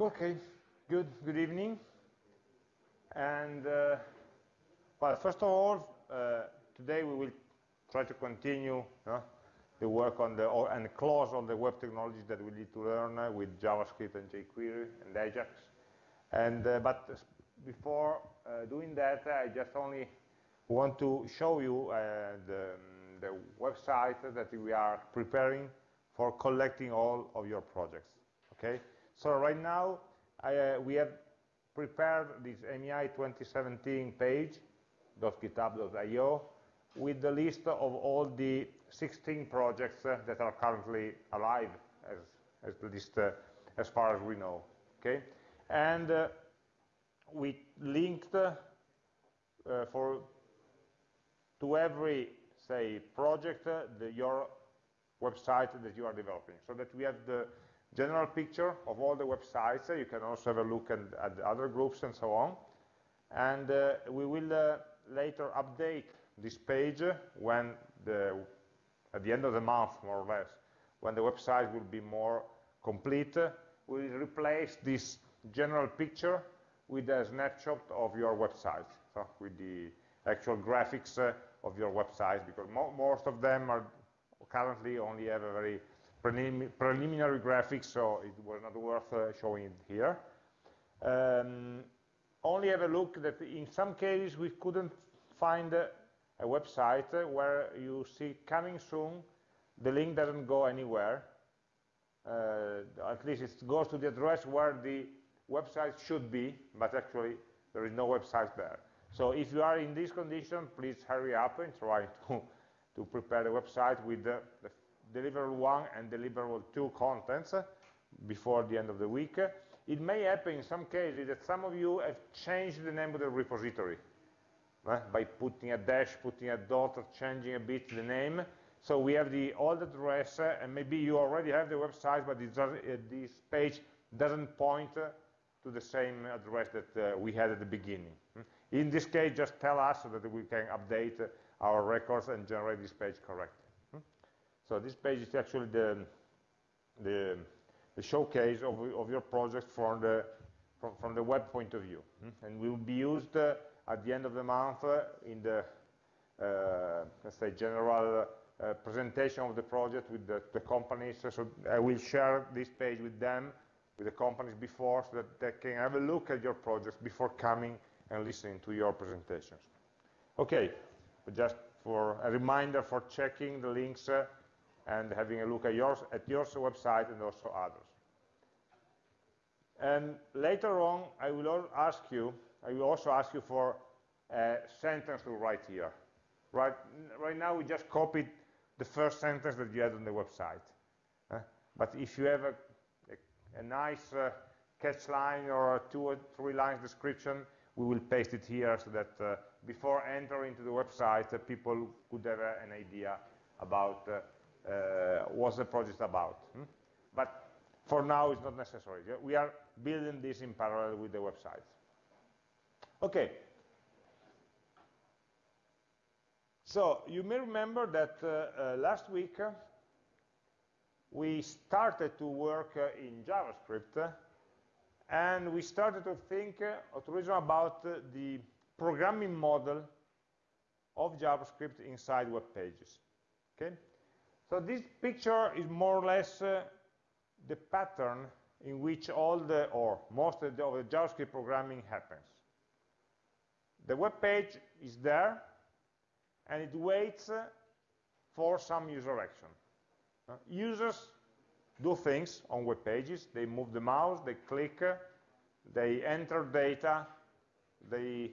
Okay, good, good evening. And, uh, well, first of all, uh, today we will try to continue uh, the work on the, or, and close on the web technologies that we need to learn uh, with JavaScript and jQuery and Ajax. And, uh, but before uh, doing that, I just only want to show you the, the website that we are preparing for collecting all of your projects, okay? So right now, I, uh, we have prepared this MEI 2017 page, .github.io, with the list of all the 16 projects uh, that are currently alive, as, as least uh, as far as we know, okay? And uh, we linked uh, for to every, say, project, uh, the, your website that you are developing, so that we have the general picture of all the websites. You can also have a look at, at the other groups and so on. And uh, we will uh, later update this page when the, at the end of the month, more or less, when the website will be more complete. We will replace this general picture with a snapshot of your website, so with the actual graphics uh, of your website, because mo most of them are currently only have a very prelim preliminary graphics, so it was not worth uh, showing it here. Um, only have a look that in some cases we couldn't find a, a website where you see coming soon, the link doesn't go anywhere. Uh, at least it goes to the address where the website should be, but actually there is no website there. So if you are in this condition, please hurry up and try to, to prepare the website with the, the deliverable 1 and deliverable 2 contents before the end of the week. It may happen in some cases that some of you have changed the name of the repository uh, by putting a dash, putting a dot, or changing a bit the name. So we have the old address, uh, and maybe you already have the website, but uh, this page doesn't point to the same address that we had at the beginning. In this case, just tell us so that we can update our records and generate this page correctly. So this page is actually the, the, the showcase of, of, your project from the, from, from, the web point of view. And will be used uh, at the end of the month uh, in the, uh, let's say, general uh, presentation of the project with the, the, companies. So I will share this page with them, with the companies before, so that they can have a look at your projects before coming and listening to your presentations. Okay, but just for a reminder for checking the links uh, and having a look at yours, at your website and also others. And later on, I will ask you, I will also ask you for a sentence to write here. Right, right now, we just copied the first sentence that you had on the website. Uh, but if you have a, a, a nice uh, catch line or two or three lines description, we will paste it here so that uh, before entering to the website, uh, people could have an idea about uh, what the project about. Hmm? But for now, it's not necessary. We are building this in parallel with the website. Okay. So you may remember that uh, uh, last week uh, we started to work uh, in JavaScript uh, and we started to think or to reason about the programming model of JavaScript inside web pages. Okay? So this picture is more or less uh, the pattern in which all the, or most of the, of the JavaScript programming happens. The web page is there, and it waits uh, for some user action. Uh, users do things on web pages. They move the mouse, they click, uh, they enter data, they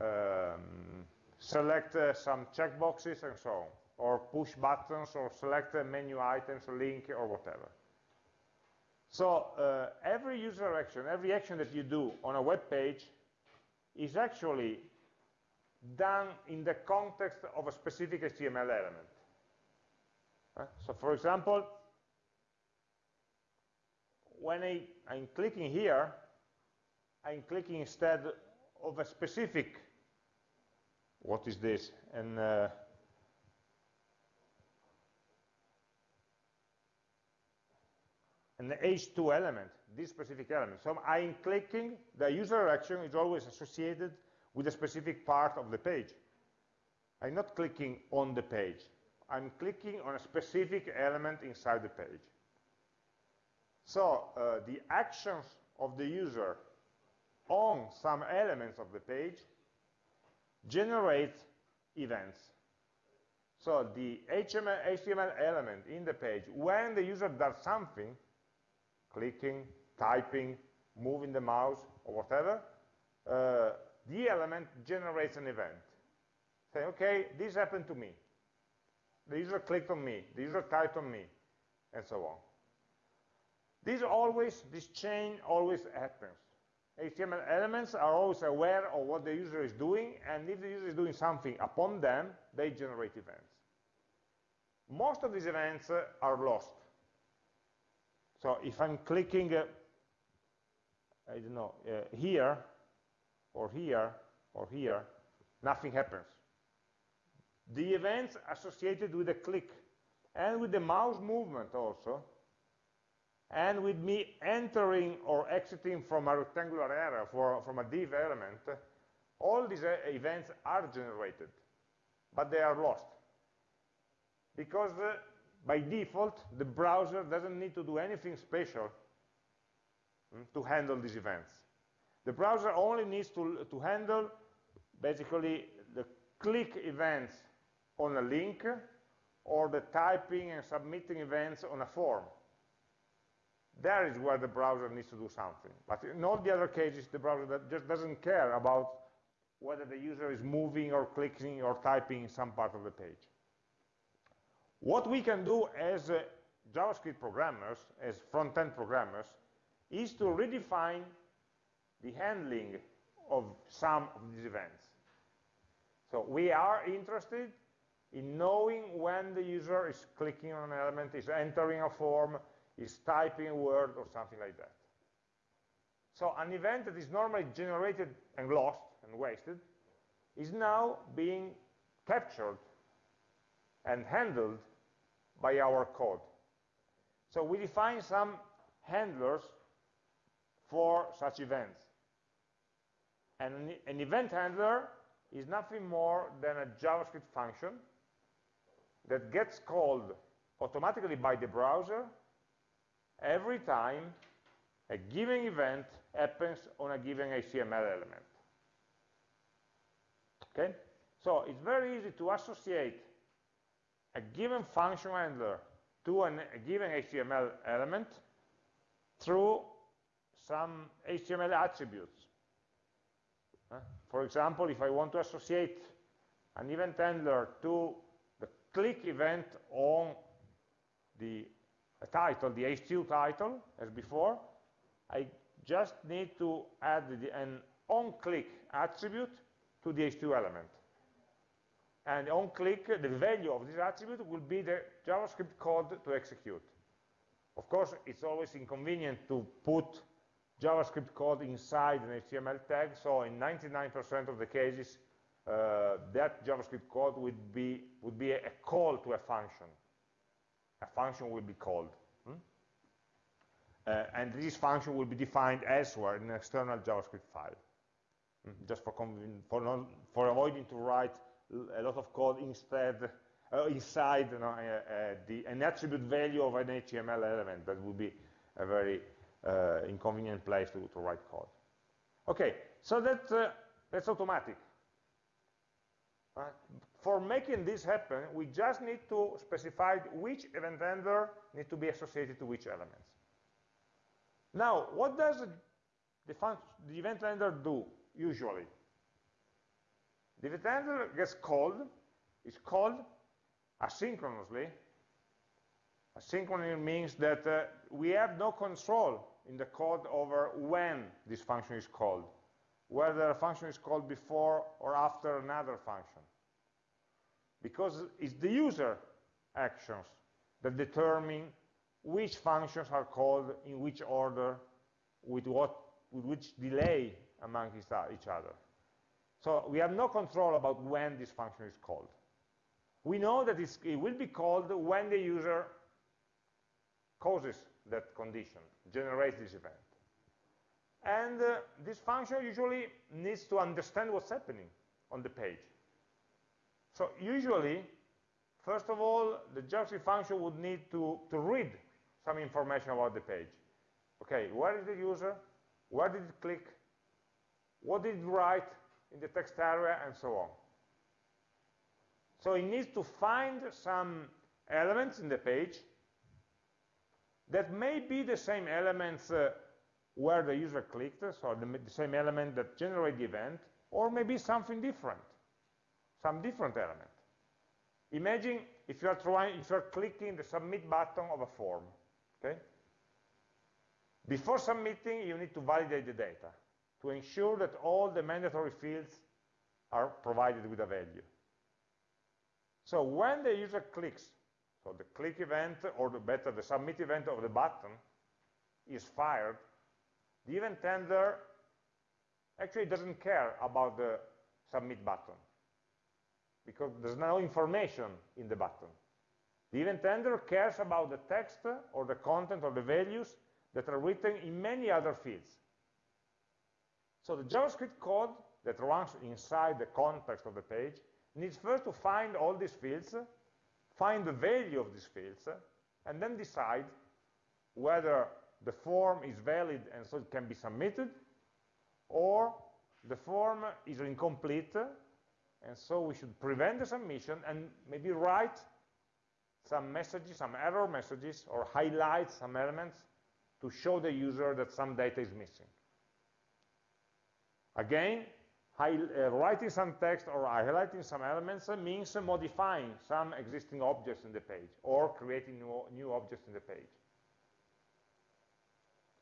um, select uh, some checkboxes, and so on or push buttons or select menu items, or link, or whatever. So uh, every user action, every action that you do on a web page is actually done in the context of a specific HTML element. Uh, so for example, when I, am clicking here, I'm clicking instead of a specific, what is this? And uh, an H2 element, this specific element. So I'm clicking, the user action is always associated with a specific part of the page. I'm not clicking on the page. I'm clicking on a specific element inside the page. So uh, the actions of the user on some elements of the page generate events. So the HTML, HTML element in the page, when the user does something, clicking, typing, moving the mouse, or whatever, uh, the element generates an event. Say, okay, this happened to me. The user clicked on me, the user typed on me, and so on. This always, this chain always happens. HTML elements are always aware of what the user is doing, and if the user is doing something upon them, they generate events. Most of these events uh, are lost. So if I'm clicking, uh, I don't know, uh, here, or here, or here, nothing happens. The events associated with the click, and with the mouse movement also, and with me entering or exiting from a rectangular area, for, from a div element, all these uh, events are generated, but they are lost. Because uh, by default, the browser doesn't need to do anything special mm, to handle these events. The browser only needs to, to handle basically the click events on a link or the typing and submitting events on a form. There is where the browser needs to do something. But in all the other cases, the browser just doesn't care about whether the user is moving or clicking or typing in some part of the page. What we can do as uh, JavaScript programmers, as front-end programmers, is to redefine the handling of some of these events. So we are interested in knowing when the user is clicking on an element, is entering a form, is typing a word or something like that. So an event that is normally generated and lost and wasted is now being captured and handled by our code. So we define some handlers for such events. And an, event handler is nothing more than a JavaScript function that gets called automatically by the browser every time a given event happens on a given HTML element. Okay? So it's very easy to associate a given function handler to an, a given HTML element through some HTML attributes. Uh, for example, if I want to associate an event handler to the click event on the title, the H2 title, as before, I just need to add the, an on-click attribute to the H2 element. And on-click, the value of this attribute will be the JavaScript code to execute. Of course, it's always inconvenient to put JavaScript code inside an HTML tag, so in 99% of the cases, uh, that JavaScript code would be, would be a, call to a function a function will be called. Hmm? Uh, and this function will be defined elsewhere in an external JavaScript file. Hmm? Just for, for, for, avoiding to write a lot of code instead, uh, inside you know, uh, uh, the, an attribute value of an HTML element. That would be a very uh, inconvenient place to, to, write code. Okay, so that, uh, that's automatic. For making this happen, we just need to specify which event handler need to be associated to which elements. Now, what does the, the event handler do, usually? The event handler gets called, is called asynchronously. Asynchronously means that uh, we have no control in the code over when this function is called, whether a function is called before or after another function because it's the user actions that determine which functions are called in which order, with, what, with which delay among each other. So we have no control about when this function is called. We know that it will be called when the user causes that condition, generates this event. And uh, this function usually needs to understand what's happening on the page. So usually, first of all, the JavaScript function would need to, to read some information about the page. Okay, where is the user? Where did it click? What did it write in the text area? And so on. So it needs to find some elements in the page that may be the same elements uh, where the user clicked, so the, the, same element that generated the event, or maybe something different, some different element. Imagine if you are trying, if you are clicking the submit button of a form, okay? Before submitting, you need to validate the data to ensure that all the mandatory fields are provided with a value. So when the user clicks, so the click event, or the better, the submit event of the button is fired, the event handler actually doesn't care about the submit button because there's no information in the button. The event handler cares about the text or the content or the values that are written in many other fields. So the JavaScript code that runs inside the context of the page needs first to find all these fields, find the value of these fields, and then decide whether the form is valid and so it can be submitted, or the form is incomplete, and so we should prevent the submission and maybe write some messages, some error messages, or highlight some elements to show the user that some data is missing. Again, high, uh, writing some text or highlighting some elements means modifying some existing objects in the page or creating new, new objects in the page.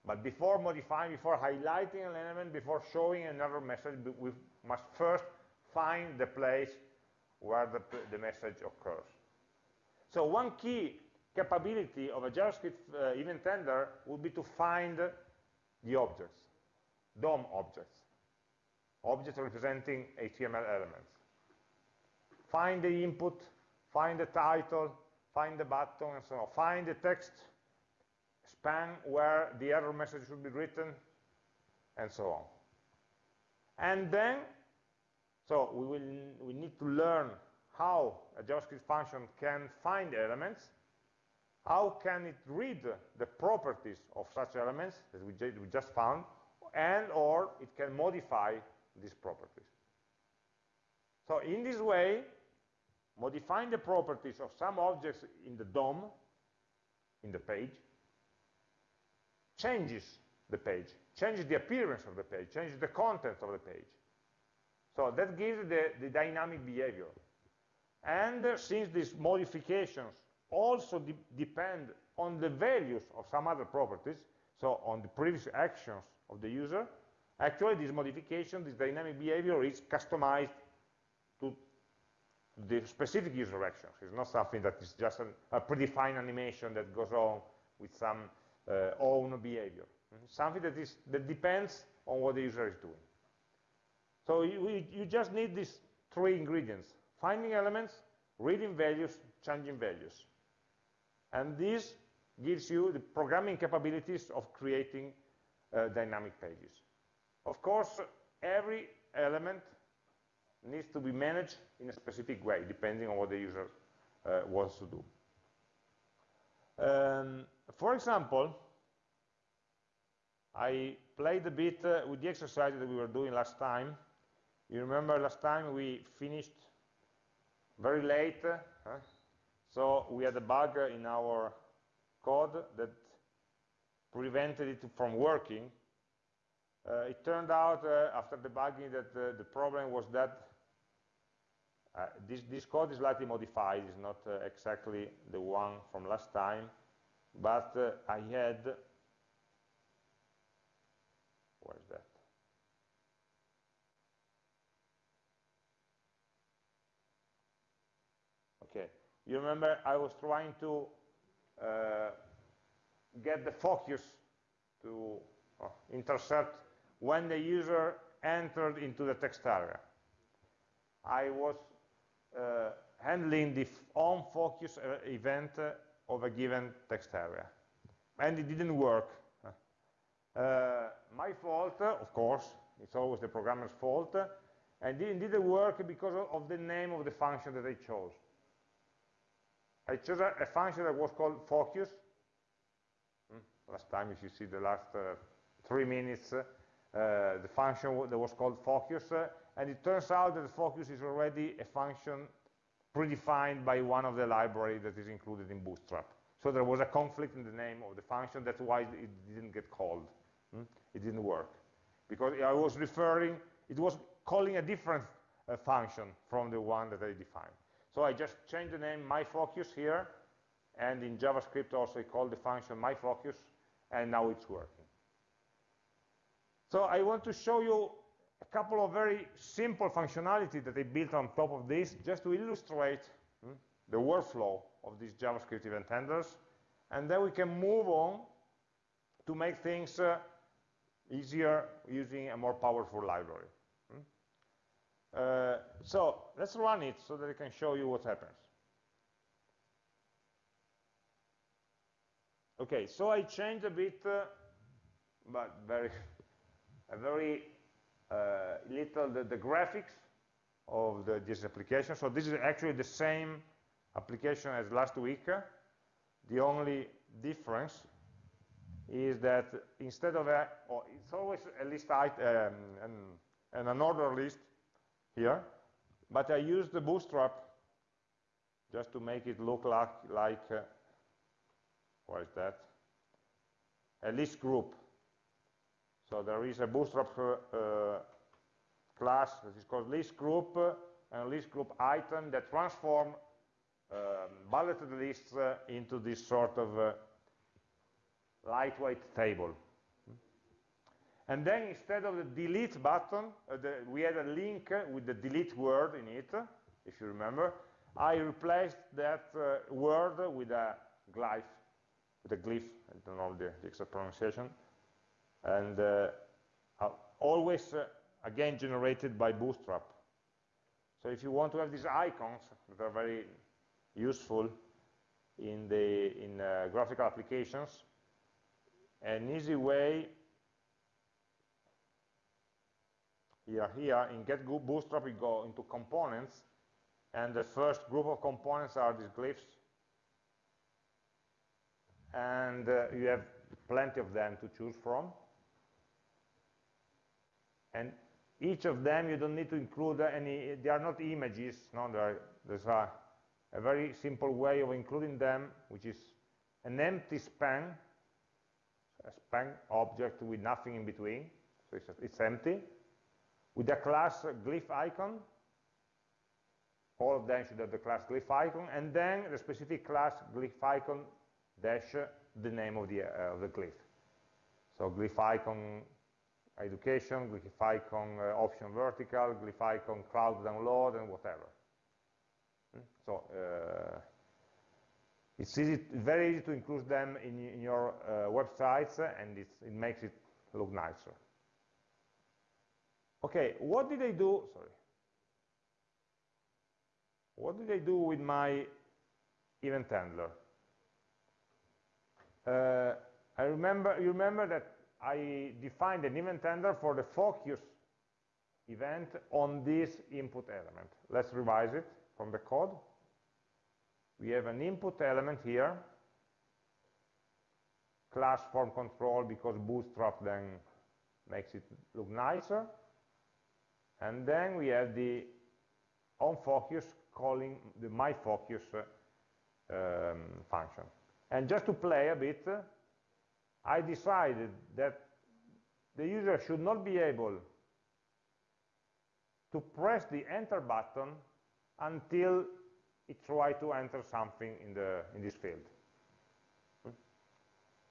But before modifying, before highlighting an element, before showing another message, we must first find the place where the, the message occurs. So one key capability of a JavaScript uh, event handler would be to find the objects, DOM objects, objects representing HTML elements. Find the input, find the title, find the button, and so on. Find the text span where the error message should be written, and so on. And then, so we will we need to learn how a JavaScript function can find elements, how can it read the properties of such elements that we, we just found, and or it can modify these properties. So in this way, modifying the properties of some objects in the DOM, in the page, changes the page, changes the appearance of the page, changes the content of the page. So that gives the, the dynamic behavior. And uh, since these modifications also de depend on the values of some other properties, so on the previous actions of the user, actually this modification, this dynamic behavior is customized to the specific user actions. It's not something that is just an, a predefined animation that goes on with some uh, own behavior. Something that, is, that depends on what the user is doing. So you, you just need these three ingredients, finding elements, reading values, changing values. And this gives you the programming capabilities of creating uh, dynamic pages. Of course, every element needs to be managed in a specific way, depending on what the user uh, wants to do. Um, for example, I played a bit uh, with the exercise that we were doing last time. You remember last time we finished very late, huh? so we had a bug in our code that prevented it from working. Uh, it turned out uh, after debugging that uh, the problem was that this, this, code is slightly modified, it's not exactly the one from last time, but I had, where's that? Okay, you remember I was trying to uh, get the focus to uh, intercept when the user entered into the text area. I was uh, handling the on focus uh, event uh, of a given text area. and it didn't work. Uh, my fault, of course, it's always the programmer's fault, and it didn't work because of the name of the function that I chose. I chose a, a function that was called focus. Hmm? Last time, if you see the last uh, three minutes, uh, the function that was called focus, uh, and it turns out that the focus is already a function predefined by one of the library that is included in Bootstrap. So there was a conflict in the name of the function, that's why it didn't get called. Hmm? It didn't work. Because I was referring, it was calling a different uh, function from the one that I defined. So I just changed the name myFocus here, and in JavaScript also I call the function myFocus, and now it's working. So I want to show you a couple of very simple functionality that I built on top of this, just to illustrate hmm, the workflow of these JavaScript event handlers, and then we can move on to make things uh, easier using a more powerful library. Uh, so let's run it so that I can show you what happens. Okay, so I changed a bit, uh, but very, a very uh, little the, the, graphics of the, this application. So this is actually the same application as last week. The only difference is that instead of a, oh, it's always a list item, um, and, an order list, here, but I use the bootstrap just to make it look like, like uh, what is that? A list group. So there is a bootstrap uh, class that is called list group uh, and list group item that transform um, bulleted lists uh, into this sort of uh, lightweight table. And then instead of the delete button, uh, the, we had a link with the delete word in it, if you remember. I replaced that uh, word with a glyph, with a glyph, I don't know the, the exact pronunciation. And uh, uh always, uh, again, generated by Bootstrap. So if you want to have these icons that are very useful in, the, in uh, graphical applications, an easy way here, here in get bootstrap we go into components and the first group of components are these glyphs and uh, you have plenty of them to choose from and each of them you don't need to include any they are not images no are, there's a, a very simple way of including them which is an empty span a span object with nothing in between so it's, it's empty with the class glyph icon. All of them should have the class glyph icon, and then the specific class glyph icon dash the name of the, uh, of the glyph. So glyph icon education, glyph icon uh, option vertical, glyph icon cloud download, and whatever. Hmm? So uh, it's easy, very easy to include them in, in your uh, websites, and it makes it look nicer. Okay, what did I do? Sorry. What did I do with my event handler? Uh, I remember, you remember that I defined an event handler for the focus event on this input element. Let's revise it from the code. We have an input element here, class form control because bootstrap then makes it look nicer. And then we have the onFocus calling the myFocus um, function. And just to play a bit, I decided that the user should not be able to press the enter button until it tries to enter something in, the, in this field.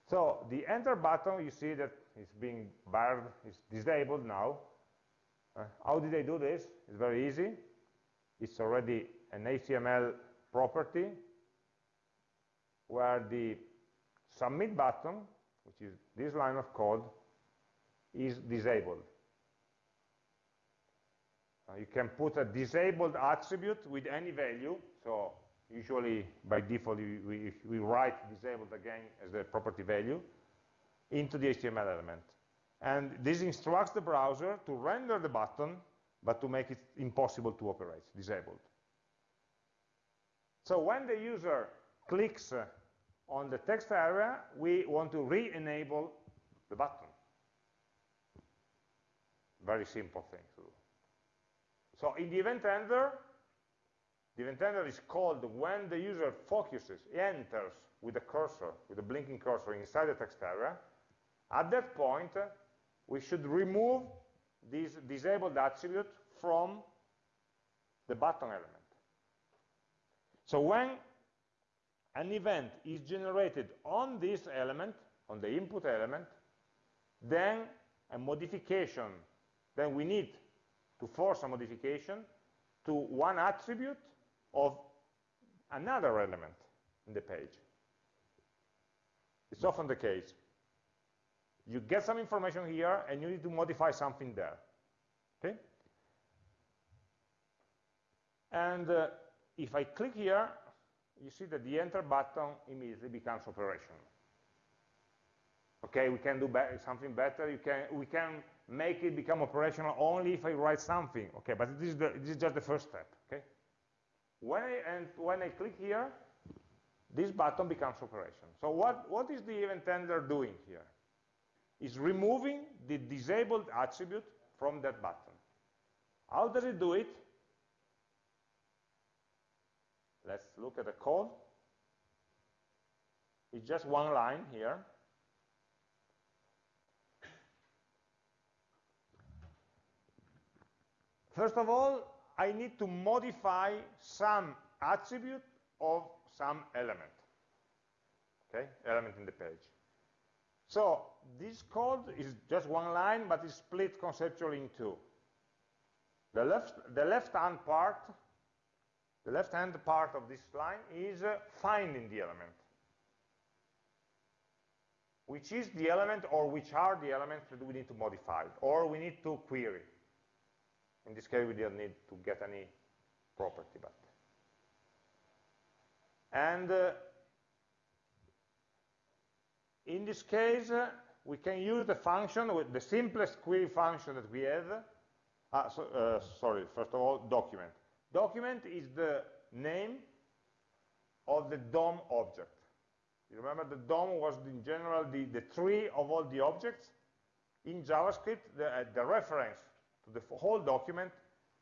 So the enter button, you see that it's being barred, it's disabled now, uh, how did I do this? It's very easy. It's already an HTML property where the submit button, which is this line of code, is disabled. Uh, you can put a disabled attribute with any value, so usually by default we, we, we write disabled again as the property value, into the HTML element. And this instructs the browser to render the button, but to make it impossible to operate, disabled. So when the user clicks uh, on the text area, we want to re-enable the button. Very simple thing to do. So in the event handler, the event handler is called when the user focuses, enters with the cursor, with the blinking cursor inside the text area. At that point, we should remove this disabled attribute from the button element. So when an event is generated on this element, on the input element, then a modification, then we need to force a modification to one attribute of another element in the page. It's often the case. You get some information here, and you need to modify something there. Okay? And uh, if I click here, you see that the enter button immediately becomes operational. Okay, we can do be something better. You can, we can make it become operational only if I write something. Okay, but this is, the, this is just the first step. Okay, when I, and when I click here, this button becomes operational. So what, what is the event handler doing here? It's removing the disabled attribute from that button. How does it do it? Let's look at the code. It's just one line here. First of all, I need to modify some attribute of some element. Okay, element in the page. So this code is just one line, but it's split conceptually in two. The left, the left-hand part the left-hand part of this line is uh, finding the element. Which is the element or which are the elements that we need to modify or we need to query. In this case, we do not need to get any property, but. And uh, in this case, uh, we can use the function, with the simplest query function that we have. Uh, so, uh, sorry, first of all, document. Document is the name of the DOM object. You remember the DOM was in general the, the tree of all the objects. In JavaScript, the, uh, the reference to the whole document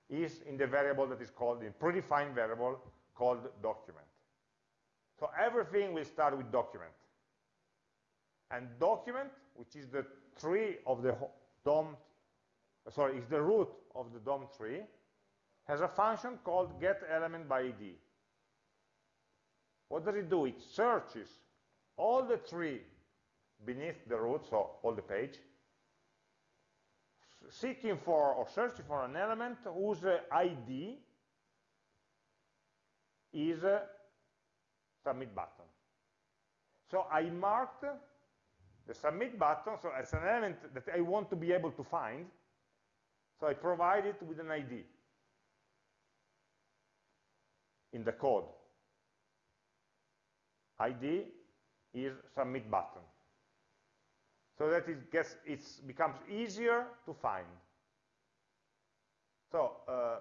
is in the variable that is called, in predefined variable called document. So everything will start with document. And document, which is the tree of the DOM, sorry, is the root of the DOM tree, has a function called getElementById. What does it do? It searches all the tree beneath the root, so all the page, seeking for or searching for an element whose uh, ID is submit button. So I marked the submit button, so as an element that I want to be able to find, so I provide it with an ID in the code. ID is submit button. So that it gets, it becomes easier to find. So uh,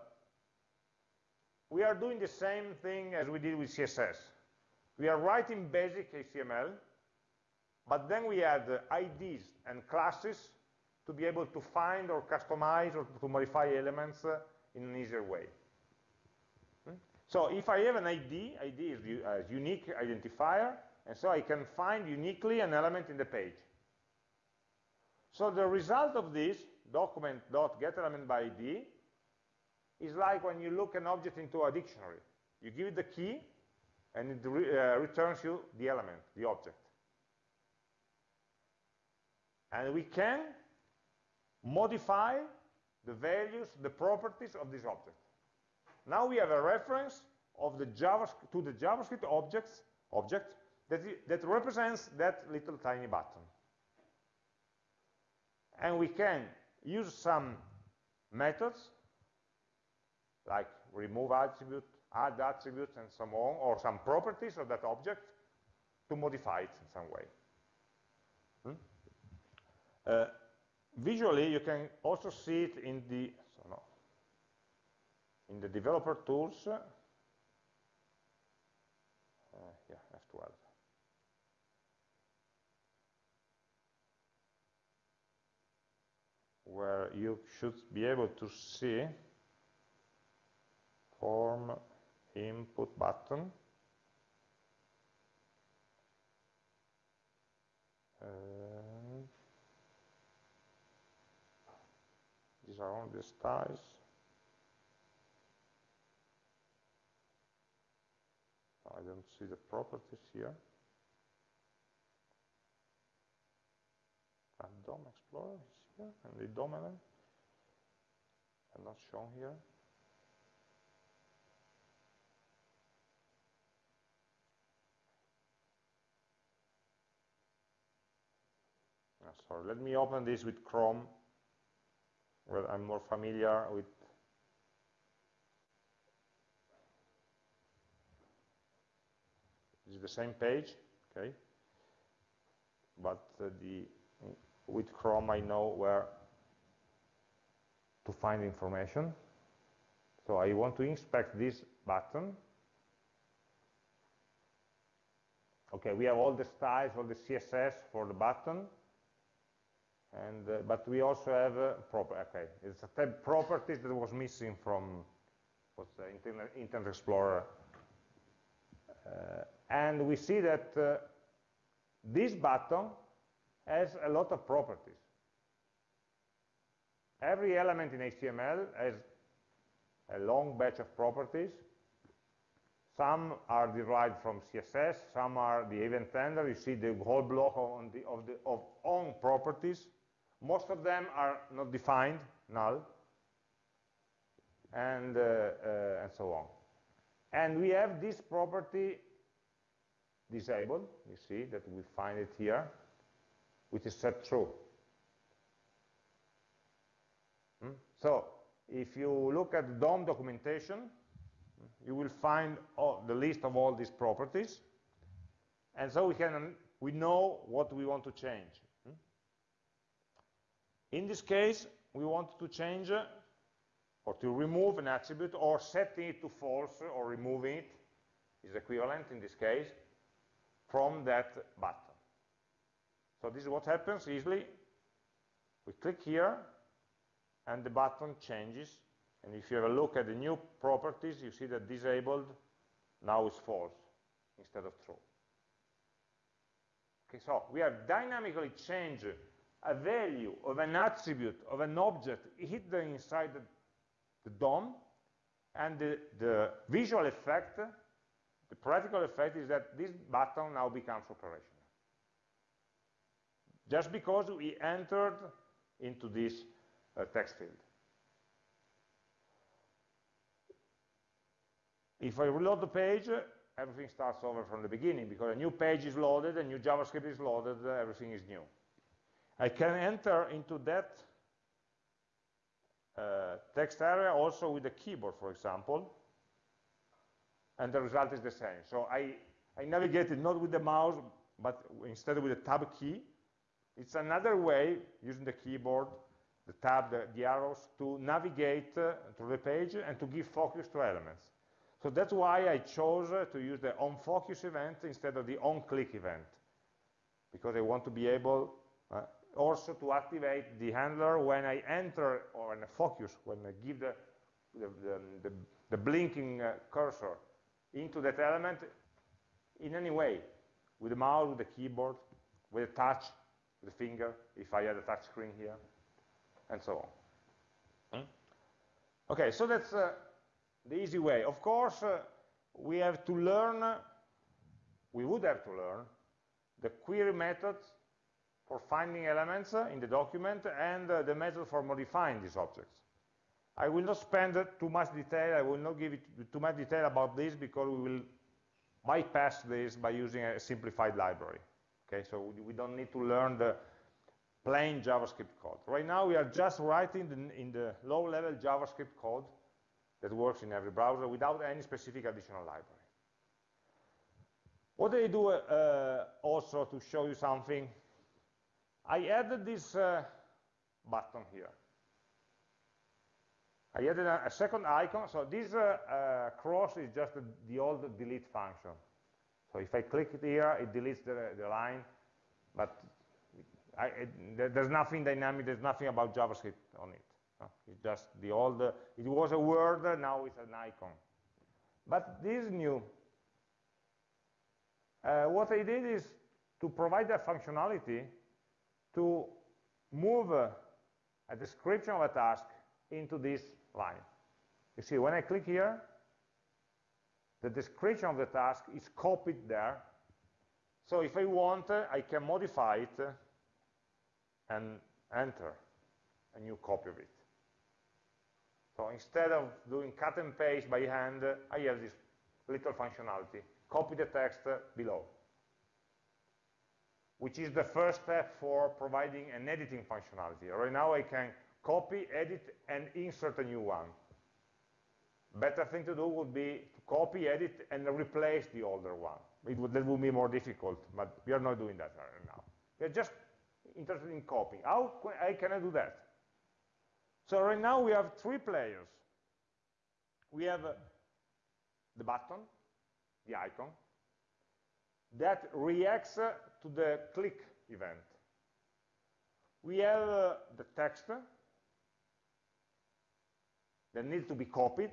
we are doing the same thing as we did with CSS. We are writing basic HTML, but then we add uh, IDs and classes to be able to find or customize or to modify elements uh, in an easier way. So if I have an ID, ID is a unique identifier, and so I can find uniquely an element in the page. So the result of this, document.getElementById, is like when you look an object into a dictionary. You give it the key, and it re uh, returns you the element, the object. And we can modify the values, the properties of this object. Now we have a reference of the JavaScript, to the JavaScript objects, object that, that represents that little tiny button. And we can use some methods like remove attribute, add attributes and so on, or some properties of that object to modify it in some way. Hmm? Uh, visually, you can also see it in the so no, in the developer tools. Uh, yeah, F12. Where you should be able to see form input button. And these are all the styles. I don't see the properties here. And DOM Explorer is here, and the DOM element are not shown here. Ah, sorry, let me open this with Chrome, where I'm more familiar with This the same page, okay? But uh, the with Chrome I know where to find information. So I want to inspect this button. Okay, we have all the styles, all the CSS for the button. And, uh, but we also have uh, proper, okay, it's a tab properties that was missing from what's the Internet, Internet Explorer. Uh, and we see that uh, this button has a lot of properties. Every element in HTML has a long batch of properties. Some are derived from CSS, some are the event handler. You see the whole block on the, of, the, of on properties. Most of them are not defined, null, and, uh, uh, and so on. And we have this property disabled. You see that we find it here, which is set true. Hmm? So if you look at the DOM documentation, you will find all, the list of all these properties. And so we can we know what we want to change. In this case, we want to change uh, or to remove an attribute or setting it to false or removing it is equivalent in this case from that button. So this is what happens easily. We click here and the button changes and if you have a look at the new properties you see that disabled now is false instead of true. Okay, so we have dynamically changed a value of an attribute of an object hidden inside the, the DOM, and the, the visual effect, the practical effect is that this button now becomes operational. Just because we entered into this uh, text field. If I reload the page, everything starts over from the beginning because a new page is loaded, a new JavaScript is loaded, everything is new. I can enter into that uh, text area also with the keyboard, for example, and the result is the same. So I, I navigated not with the mouse, but instead with the tab key. It's another way, using the keyboard, the tab, the, the arrows, to navigate uh, through the page and to give focus to elements. So that's why I chose uh, to use the onFocus event instead of the onClick event, because I want to be able uh, also to activate the handler when I enter or in a focus, when I give the, the, the, the, the blinking uh, cursor into that element in any way, with the mouse, with the keyboard, with a touch, with the finger, if I had a touch screen here, and so on. Hmm? Okay, so that's uh, the easy way. Of course, uh, we have to learn, we would have to learn, the query methods for finding elements in the document and uh, the method for modifying these objects. I will not spend too much detail, I will not give it too much detail about this because we will bypass this by using a simplified library. Okay, so we don't need to learn the plain JavaScript code. Right now we are just writing the, in the low-level JavaScript code that works in every browser without any specific additional library. What I do uh, also to show you something, I added this uh, button here. I added a, a second icon, so this uh, uh cross is just the old delete function. So if I click it here, it deletes the, the line, but I, it, there's nothing dynamic, there's nothing about JavaScript on it. It's just the old, it was a word, now it's an icon. But this is new. Uh, what I did is to provide that functionality to move uh, a description of a task into this line. You see, when I click here, the description of the task is copied there. So if I want, uh, I can modify it uh, and enter a new copy of it. So instead of doing cut and paste by hand, uh, I have this little functionality. Copy the text uh, below, which is the first step for providing an editing functionality. Right now I can copy, edit, and insert a new one. Better thing to do would be to copy, edit, and replace the older one. It would, that would be more difficult, but we are not doing that right now. We are just interested in copying. How can I do that? So right now we have three players. We have uh, the button, the icon, that reacts uh, to the click event. We have uh, the text that needs to be copied.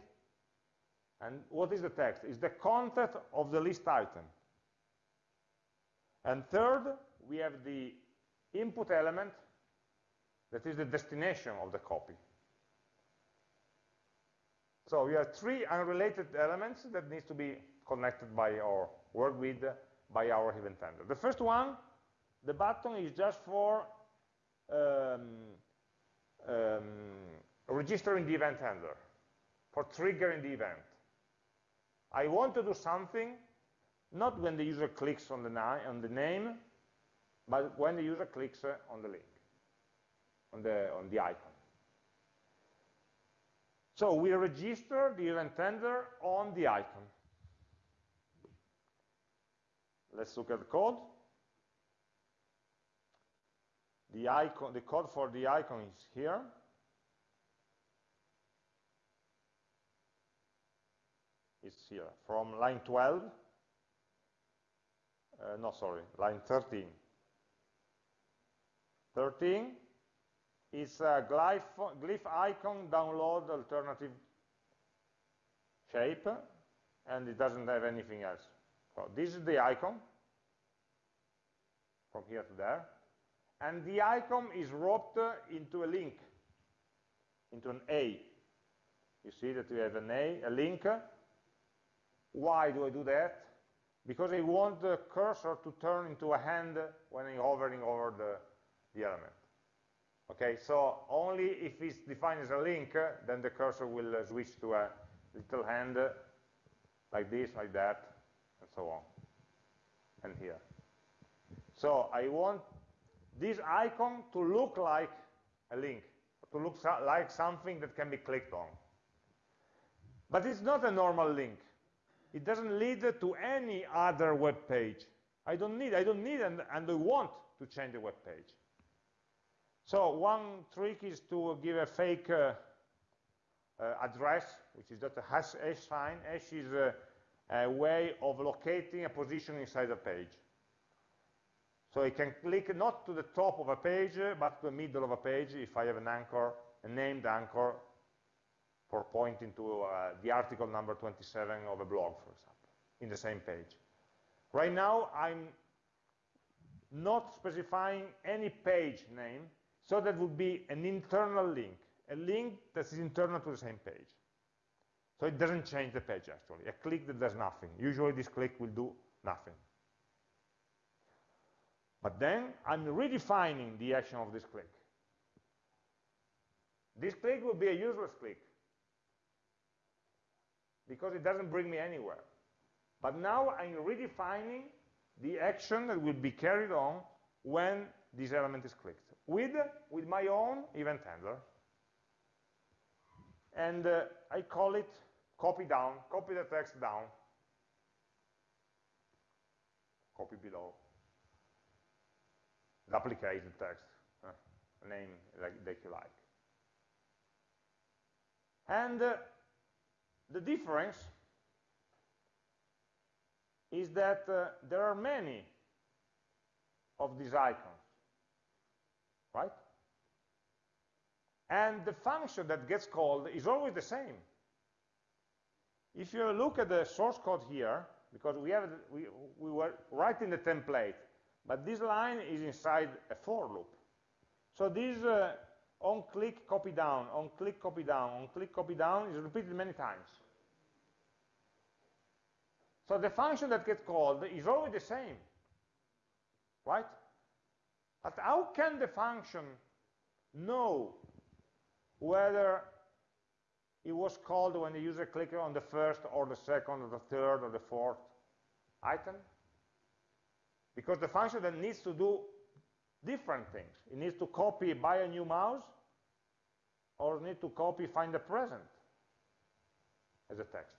And what is the text? It's the content of the list item. And third, we have the input element that is the destination of the copy. So we have three unrelated elements that needs to be connected by or worked with by our event handler. The first one, the button is just for um, um, registering the event handler, for triggering the event. I want to do something, not when the user clicks on the, on the name, but when the user clicks uh, on the link, on the, on the icon. So we register the event handler on the icon. Let's look at the code. The icon, the code for the icon is here. It's here from line 12. Uh, no, sorry, line 13. 13 is a glyph, glyph icon download alternative shape, and it doesn't have anything else. So this is the icon, from here to there, and the icon is wrapped into a link, into an A. You see that we have an A, a link. Why do I do that? Because I want the cursor to turn into a hand when I'm hovering over the, the element. Okay, so only if it's defined as a link, then the cursor will uh, switch to a little hand like this, like that, and so on, and here. So I want this icon to look like a link, to look so like something that can be clicked on. But it's not a normal link. It doesn't lead to any other web page. I don't need, I don't need and, and I want to change the web page. So one trick is to give a fake uh, uh, address, which is just a hash, hash sign. Hash is a, a, way of locating a position inside a page. So I can click not to the top of a page, but to the middle of a page if I have an anchor, a named anchor, for pointing to uh, the article number 27 of a blog, for example, in the same page. Right now, I'm not specifying any page name, so that would be an internal link, a link that is internal to the same page. So it doesn't change the page, actually. A click that does nothing. Usually this click will do nothing. But then I'm redefining the action of this click. This click will be a useless click because it doesn't bring me anywhere. But now I'm redefining the action that will be carried on when this element is clicked with, with my own event handler. and uh, I call it copy down, copy the text down, copy below, duplicate the text, uh, name like, like you like. And uh, the difference is that uh, there are many of these icons, right? And the function that gets called is always the same. If you look at the source code here, because we, have, we, we were writing the template, but this line is inside a for loop. So this uh, on click copy down, on click copy down, on click copy down is repeated many times. So the function that gets called is always the same, right? But how can the function know whether it was called when the user clicked on the first or the second or the third or the fourth item? Because the function that needs to do different things. It needs to copy buy a new mouse or need to copy find a present as a text.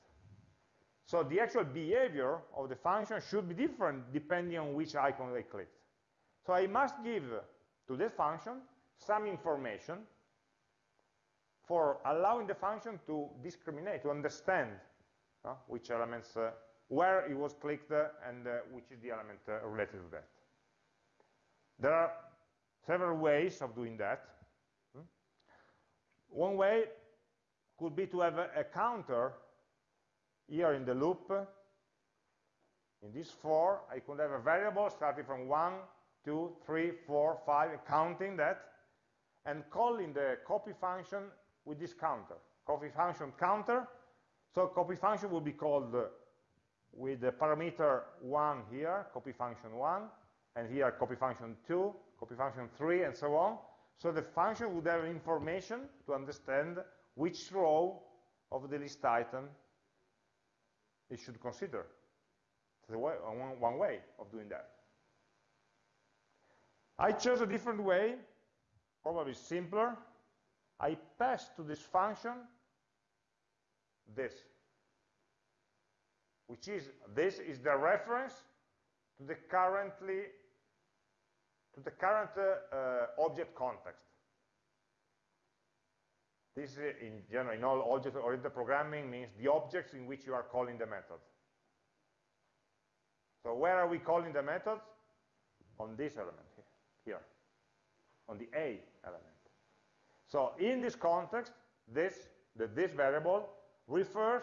So the actual behavior of the function should be different depending on which icon they clicked. So I must give to this function some information for allowing the function to discriminate, to understand uh, which elements, uh, where it was clicked uh, and uh, which is the element uh, related to that. There are several ways of doing that. Hmm? One way could be to have a, counter here in the loop, in this for, I could have a variable starting from 1, 2, 3, 4, 5, counting that, and calling the copy function with this counter. Copy function counter, so copy function will be called uh, with the parameter 1 here, copy function 1, and here copy function 2, copy function 3, and so on. So the function would have information to understand which row of the list item it should consider. It's way, one, one way of doing that. I chose a different way, probably simpler. I pass to this function this, which is, this is the reference to the currently, to the current uh, uh, object context. This, is in general, in all object-oriented programming, means the objects in which you are calling the method. So where are we calling the methods? On this element here, here, on the A element. So in this context, this, the, this variable refers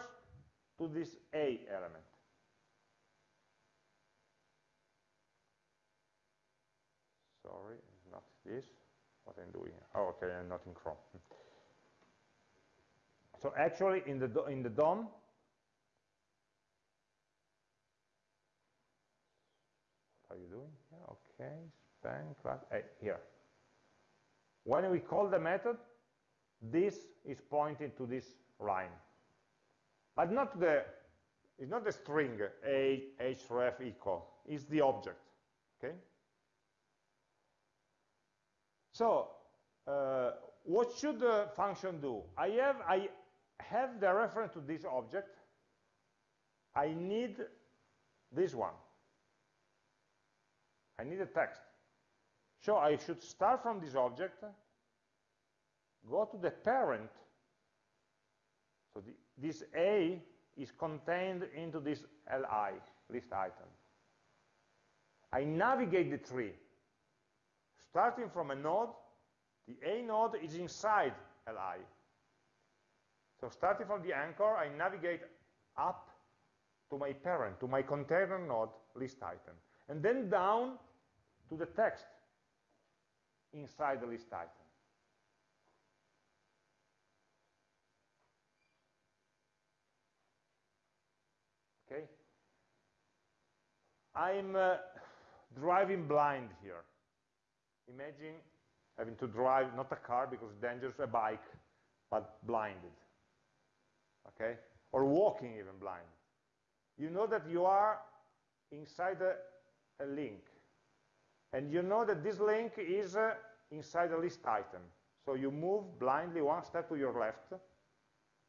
to this A element. Sorry, not this. What I'm doing. Oh, okay, I'm not in Chrome. So actually, in the, in the DOM, what are you doing? Yeah, okay, span class, hey, here. When we call the method, this is pointing to this line. But not the, it's not the string a href equal, it's the object, okay? So, uh, what should the function do? I have, I have the reference to this object, I need this one. I need a text. So I should start from this object, go to the parent. So the, this A is contained into this LI, list item. I navigate the tree. Starting from a node, the A node is inside Li. So starting from the anchor, I navigate up to my parent, to my container node list item, and then down to the text inside the list item. Okay? I'm uh, driving blind here. Imagine having to drive, not a car because it's dangerous, a bike, but blinded okay? Or walking even blind. You know that you are inside a, a link. And you know that this link is uh, inside a list item. So you move blindly one step to your left,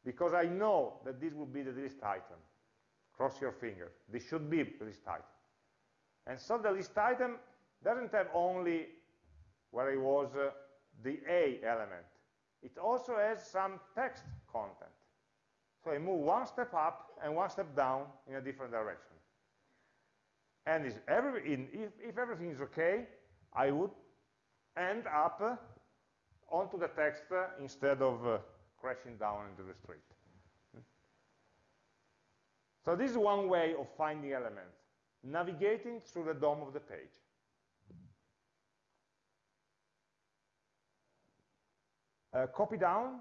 because I know that this will be the list item. Cross your fingers. This should be the list item. And so the list item doesn't have only where it was uh, the A element. It also has some text content. So I move one step up and one step down in a different direction. And every, in, if, if, everything is okay, I would end up uh, onto the text uh, instead of uh, crashing down into the street. So this is one way of finding elements, navigating through the DOM of the page. Uh, copy down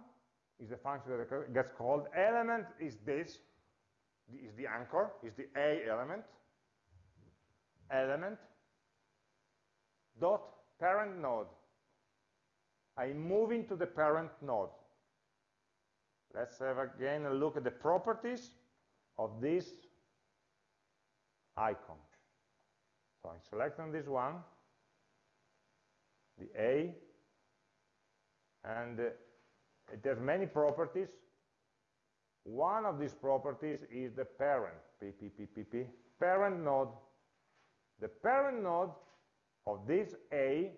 is the function that gets called. Element is this, is the anchor, is the A element. Element dot parent node. I'm moving to the parent node. Let's have again a look at the properties of this icon. So I'm selecting this one, the A, and uh, it has many properties. One of these properties is the parent, p, p, p, p, p, parent node. The parent node of this A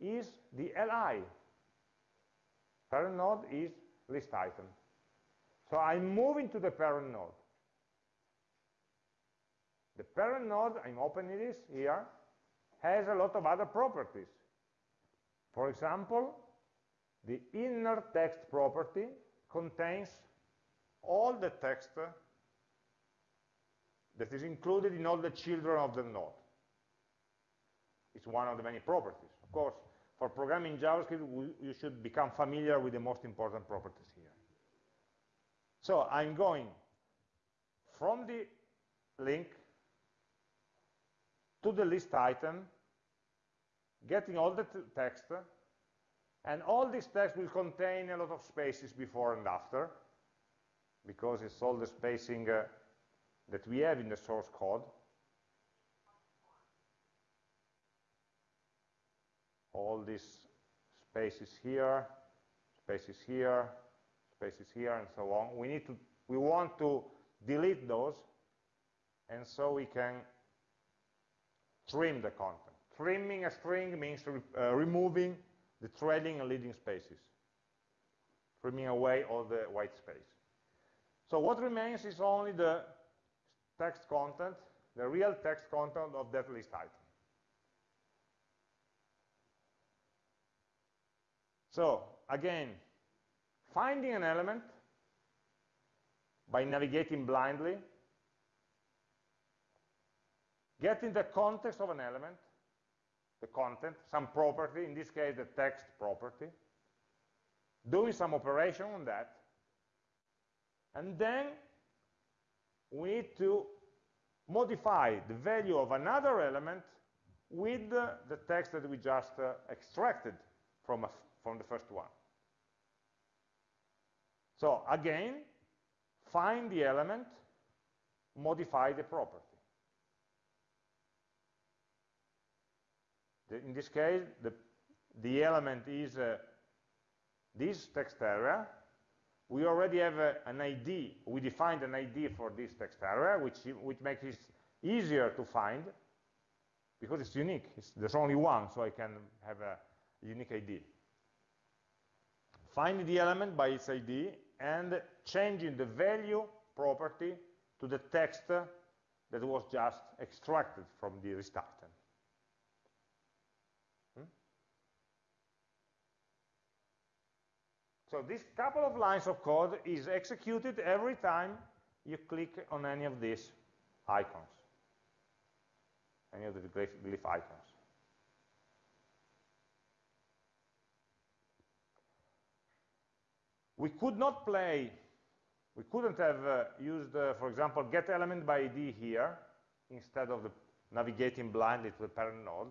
is the li. Parent node is list item. So I'm moving to the parent node. The parent node, I'm opening this here, has a lot of other properties. For example, the inner text property contains all the text that is included in all the children of the node. It's one of the many properties. Of course, for programming JavaScript, we, you should become familiar with the most important properties here. So I'm going from the link to the list item, getting all the text, and all this text will contain a lot of spaces before and after, because it's all the spacing uh, that we have in the source code. All these spaces here, spaces here, spaces here, and so on. We need to, we want to delete those, and so we can trim the content. Trimming a string means uh, removing the trailing and leading spaces, trimming away all the white space. So what remains is only the text content, the real text content of that list item. So again, finding an element by navigating blindly, getting the context of an element, the content, some property, in this case the text property, doing some operation on that, and then we need to modify the value of another element with the, text that we just uh, extracted from, a, from the first one. So again, find the element, modify the property. The, in this case, the, the element is uh, this text area. We already have uh, an ID. We defined an ID for this text area, which, which makes it easier to find because it's unique. It's, there's only one, so I can have a unique ID. Find the element by its ID and changing the value property to the text that was just extracted from the list item. Hmm? So this couple of lines of code is executed every time you click on any of these icons, any of the glyph, icons. We could not play, we couldn't have uh, used, uh, for example, get element by ID here instead of the navigating blindly to the parent node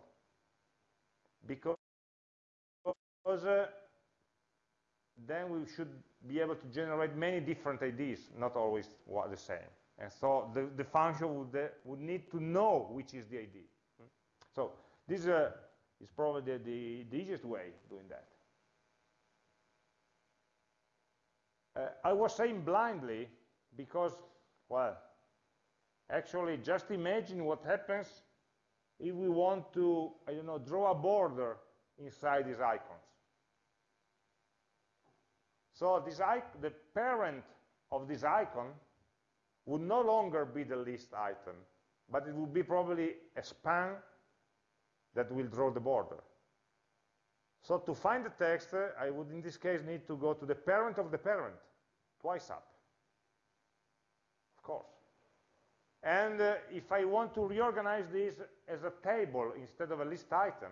because uh, then we should be able to generate many different IDs, not always the same. And so the, the function would, uh, would need to know which is the ID. So this uh, is probably the, the, the easiest way of doing that. Uh, I was saying blindly because, well, actually just imagine what happens if we want to, I don't know, draw a border inside this icons. So this the parent of this icon would no longer be the list item, but it would be probably a span that will draw the border. So to find the text, I would in this case need to go to the parent of the parent, twice up, of course. And uh, if I want to reorganize this as a table instead of a list item,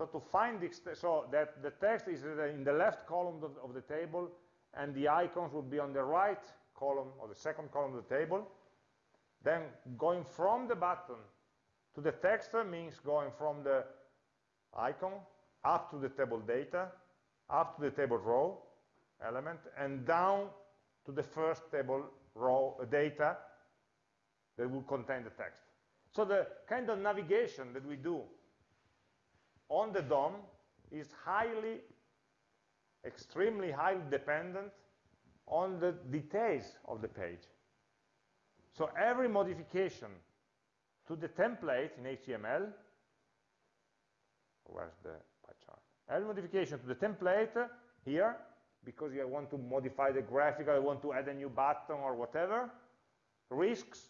so to find the, so that the text is in the left column of, of the table and the icons would be on the right column or the second column of the table, then going from the button to the text means going from the icon up to the table data, up to the table row element, and down to the first table row uh, data that will contain the text. So the kind of navigation that we do on the DOM is highly, extremely highly dependent on the details of the page. So every modification to the template in HTML, where's the pie chart? Every modification to the template here, because I want to modify the graphic, I want to add a new button or whatever, risks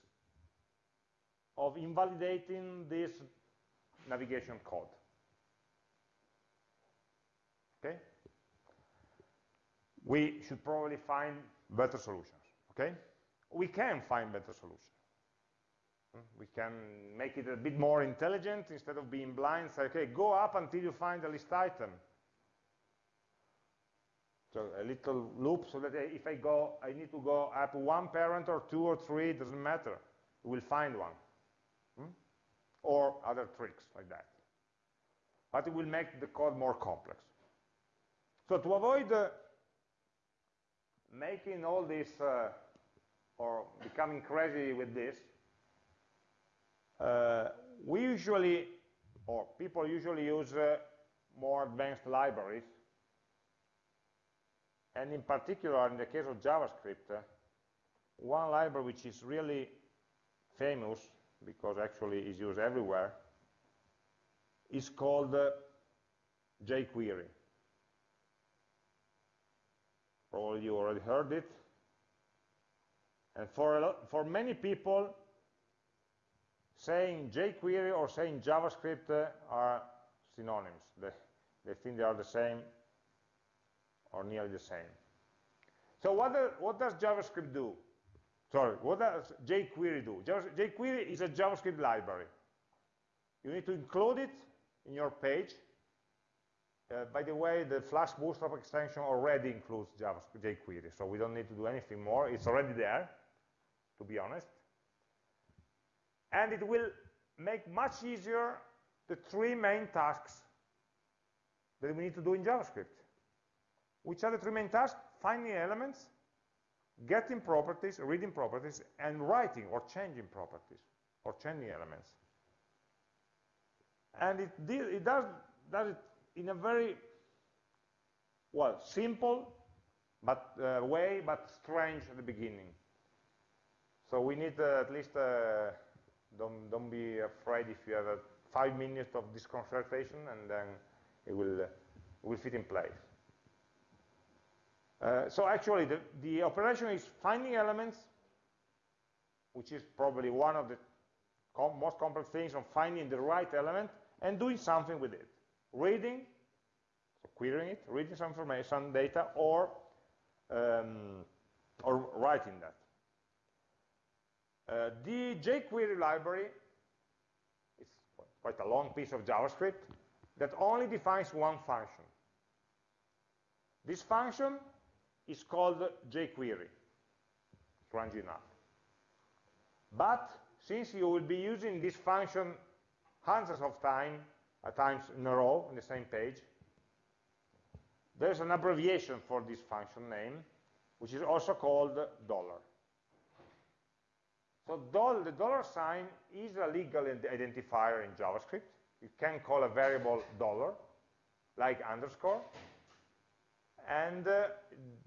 of invalidating this navigation code. Okay? We should probably find better solutions. Okay? We can find better solutions. We can make it a bit more intelligent instead of being blind, say, okay, go up until you find the list item. So a little loop so that if I go, I need to go up one parent or two or three, doesn't matter. We'll find one. Hmm? Or other tricks like that. But it will make the code more complex. So to avoid uh, making all this uh, or becoming crazy with this, uh, we usually, or people usually use uh, more advanced libraries. And in particular, in the case of JavaScript, uh, one library which is really famous, because actually is used everywhere, is called uh, jQuery. Probably you already heard it. And for, for many people, saying jQuery or saying JavaScript uh, are synonyms. They, they think they are the same or nearly the same. So what, the, what does JavaScript do? Sorry, what does jQuery do? jQuery is a JavaScript library. You need to include it in your page. Uh, by the way, the Flask Bootstrap extension already includes JavaScript, jQuery, so we don't need to do anything more. It's already there, to be honest and it will make much easier the three main tasks that we need to do in JavaScript. Which are the three main tasks? Finding elements, getting properties, reading properties, and writing or changing properties, or changing elements. And it, it does, does it in a very, well, simple but uh, way, but strange at the beginning. So we need uh, at least uh, don't, don't be afraid if you have a five minutes of disconcertation and then it will, uh, will fit in place. Uh, so actually, the, the operation is finding elements, which is probably one of the com most complex things on finding the right element and doing something with it. Reading, so querying it, reading some information, data, or, um, or writing that. Uh, the jQuery library is quite a long piece of JavaScript that only defines one function. This function is called jQuery, strange enough. But since you will be using this function hundreds of times, at times in a row on the same page, there's an abbreviation for this function name, which is also called dollar. So doll, the dollar sign is a legal identifier in JavaScript. You can call a variable dollar, like underscore. And uh,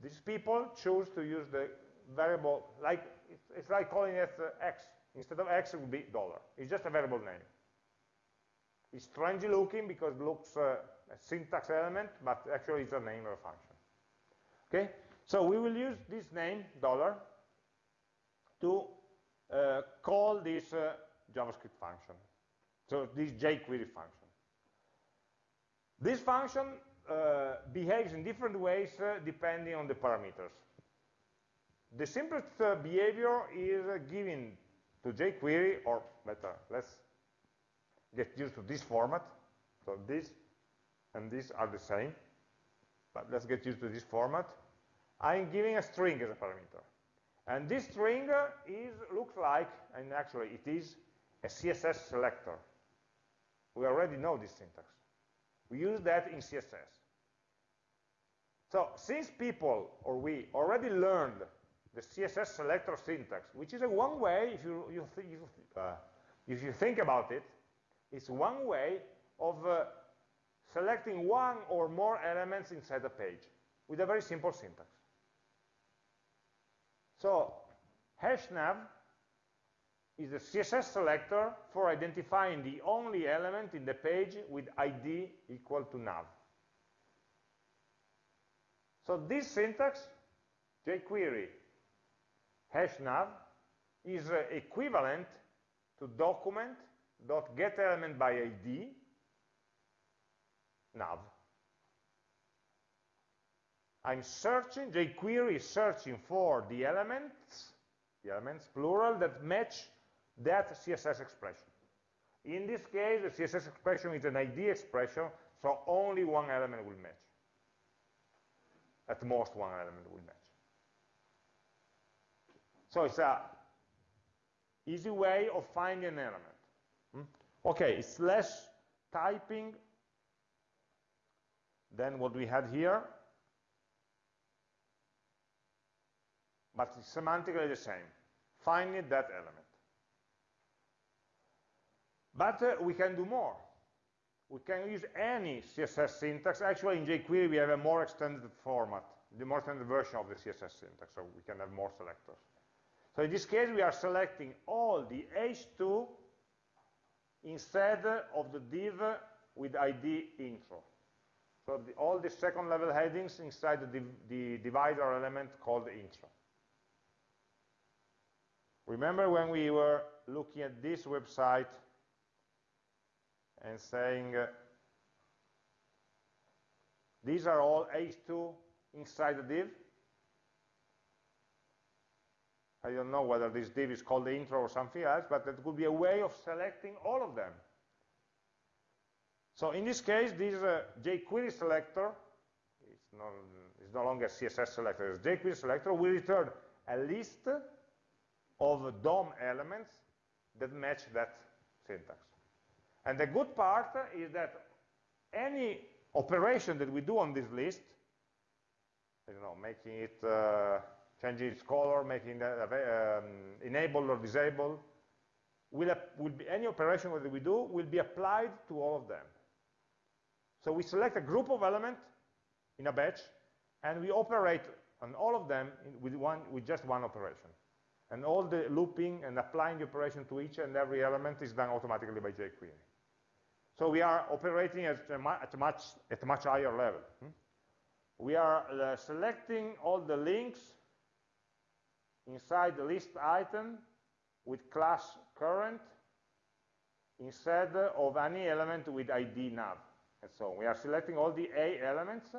these people choose to use the variable, like it's, it's like calling it uh, x. Instead of x, it would be dollar. It's just a variable name. It's strangely looking because it looks uh, a syntax element, but actually it's a name of a function. Okay, so we will use this name, dollar, to uh, call this uh, JavaScript function. So this jQuery function. This function uh, behaves in different ways uh, depending on the parameters. The simplest uh, behavior is uh, giving to jQuery, or better, let's get used to this format. So this and this are the same, but let's get used to this format. I'm giving a string as a parameter. And this string is, looks like, and actually it is, a CSS selector. We already know this syntax. We use that in CSS. So since people, or we, already learned the CSS selector syntax, which is a one way, if you, you, you uh, if you think about it, it's one way of uh, selecting one or more elements inside a page with a very simple syntax. So hashnav is the CSS selector for identifying the only element in the page with ID equal to nav. So this syntax, jQuery hashnav, is uh, equivalent to document dot get element by ID nav. I'm searching, jQuery is searching for the elements, the elements plural that match that CSS expression. In this case, the CSS expression is an ID expression, so only one element will match. At most, one element will match. So it's a easy way of finding an element. Okay, it's less typing than what we had here, but semantically the same. Find that element. But uh, we can do more. We can use any CSS syntax. Actually, in jQuery, we have a more extended format, the more extended version of the CSS syntax, so we can have more selectors. So in this case, we are selecting all the h2 instead of the div with ID intro. So the, all the second level headings inside the, div, the divider element called intro. Remember when we were looking at this website and saying uh, these are all h2 inside the div? I don't know whether this div is called the intro or something else, but that could be a way of selecting all of them. So in this case, this uh, jQuery selector, it's, not, it's no longer CSS selector, it's jQuery selector, will return a list of DOM elements that match that syntax. And the good part is that any operation that we do on this list, you know, making it uh, changing its color, making that um, enable or disable, will, will be, any operation that we do will be applied to all of them. So we select a group of elements in a batch, and we operate on all of them with, one, with just one operation. And all the looping and applying the operation to each and every element is done automatically by jQuery. So we are operating at a, at much, at a much higher level. Hmm? We are uh, selecting all the links inside the list item with class current instead of any element with ID nav. And so we are selecting all the A elements,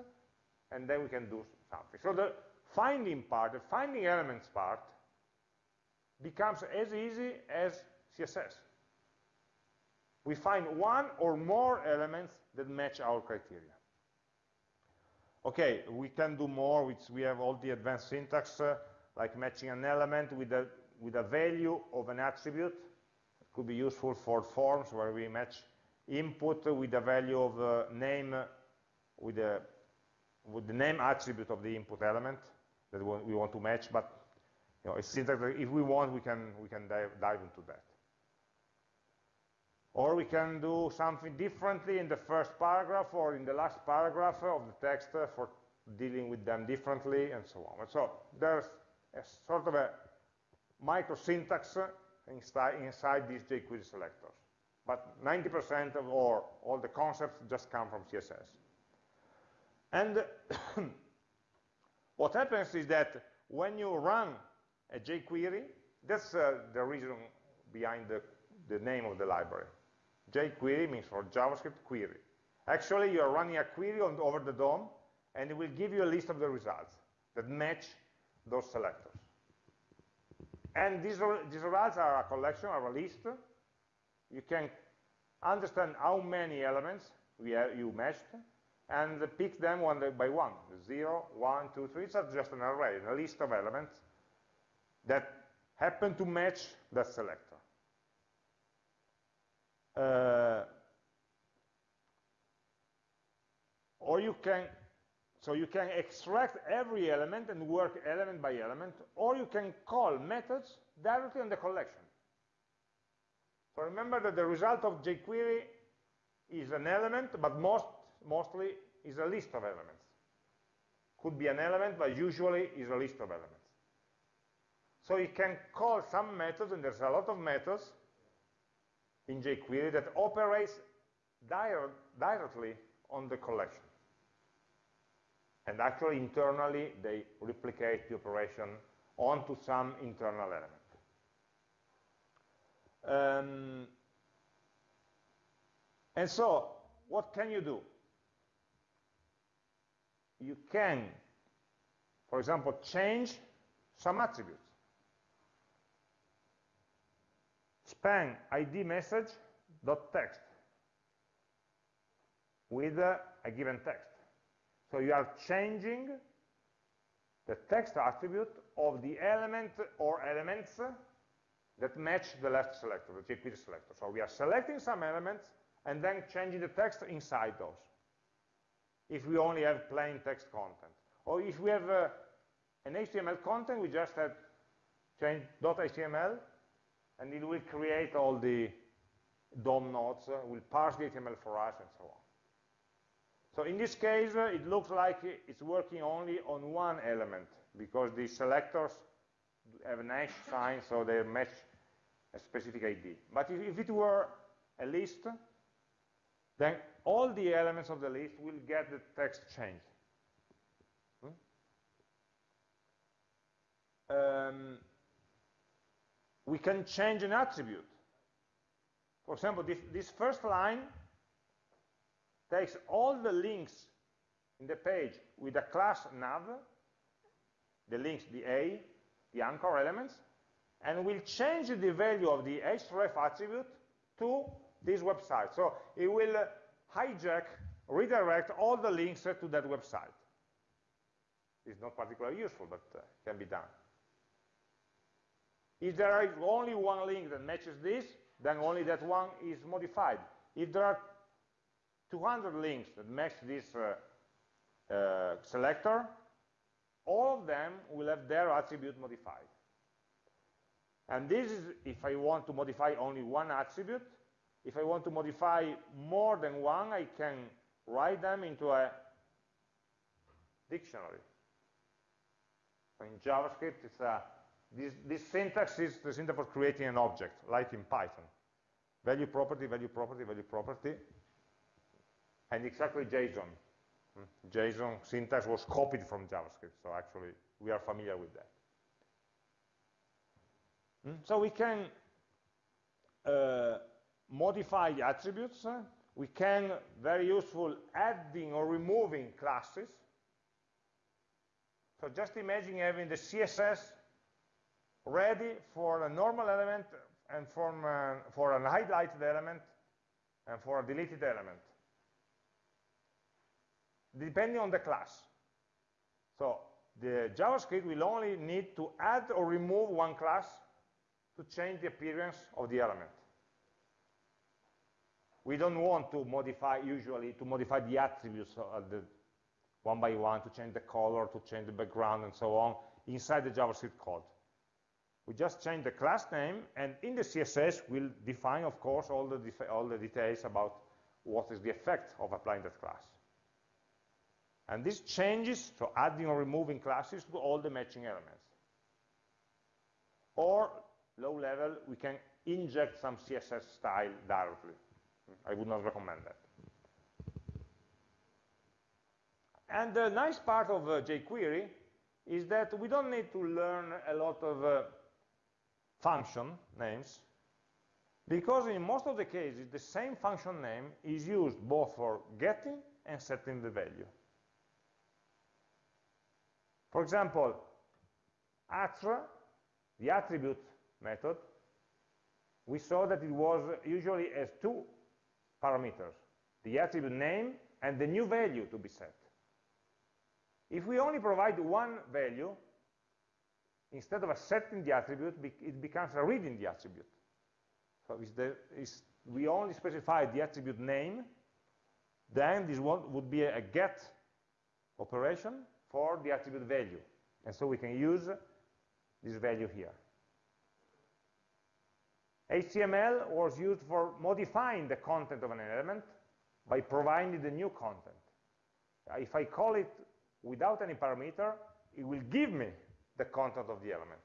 and then we can do something. So the finding part, the finding elements part, becomes as easy as CSS. We find one or more elements that match our criteria. Okay, we can do more, we have all the advanced syntax, uh, like matching an element with a, with a value of an attribute. It could be useful for forms where we match input with the value of uh, name with the, with the name attribute of the input element that we want to match, but you know, it's syntax if we want, we can, we can dive, dive into that. Or we can do something differently in the first paragraph or in the last paragraph of the text for dealing with them differently, and so on. So there's a sort of a micro syntax inside, inside these jQuery selectors. But 90% of or all the concepts just come from CSS. And what happens is that when you run a jQuery, that's uh, the reason behind the, the name of the library. jQuery means for JavaScript query. Actually, you are running a query on, over the DOM, and it will give you a list of the results that match those selectors. And these, these results are a collection, are a list. You can understand how many elements have, you matched, and pick them one by one. Zero, one, two, three. It's just an array, a list of elements that happen to match that selector. Uh, or you can so you can extract every element and work element by element, or you can call methods directly on the collection. So remember that the result of jQuery is an element, but most, mostly is a list of elements. Could be an element, but usually is a list of elements. So you can call some methods, and there's a lot of methods in jQuery that operates directly on the collection. And actually, internally, they replicate the operation onto some internal element. Um, and so, what can you do? You can, for example, change some attributes. span id message dot text with a given text. So you are changing the text attribute of the element or elements that match the left selector, the jQuery selector. So we are selecting some elements and then changing the text inside those. If we only have plain text content. Or if we have uh, an HTML content, we just have change .html and it will create all the DOM nodes, uh, will parse the HTML for us, and so on. So in this case, uh, it looks like it's working only on one element, because the selectors have an hash sign, so they match a specific ID. But if, if it were a list, then all the elements of the list will get the text changed. Hmm? Um, we can change an attribute. For example, this, this first line takes all the links in the page with a class nav, the links, the A, the anchor elements, and will change the value of the href attribute to this website. So it will hijack, redirect all the links to that website. It's not particularly useful, but uh, can be done. If there is only one link that matches this, then only that one is modified. If there are 200 links that match this uh, uh, selector, all of them will have their attribute modified. And this is if I want to modify only one attribute. If I want to modify more than one, I can write them into a dictionary. In JavaScript, it's a this, this syntax is the syntax for creating an object, like in Python. Value property, value property, value property, and exactly JSON. Hmm? JSON syntax was copied from JavaScript, so actually we are familiar with that. Hmm? So we can uh, modify attributes. We can, very useful, adding or removing classes. So just imagine having the CSS ready for a normal element and from, uh, for an highlighted element and for a deleted element, depending on the class. So the JavaScript will only need to add or remove one class to change the appearance of the element. We don't want to modify, usually, to modify the attributes the one by one, to change the color, to change the background, and so on, inside the JavaScript code. We just change the class name, and in the CSS, we'll define, of course, all the, all the details about what is the effect of applying that class. And this changes, so adding or removing classes to all the matching elements. Or, low level, we can inject some CSS style directly. I would not recommend that. And the nice part of uh, jQuery is that we don't need to learn a lot of uh, function names because in most of the cases the same function name is used both for getting and setting the value. For example, attr, the attribute method, we saw that it was usually as two parameters, the attribute name and the new value to be set. If we only provide one value, instead of a setting the attribute, it becomes a reading the attribute. So the, we only specify the attribute name, then this one would be a get operation for the attribute value. And so we can use this value here. HTML was used for modifying the content of an element by providing the new content. Uh, if I call it without any parameter, it will give me the content of the element.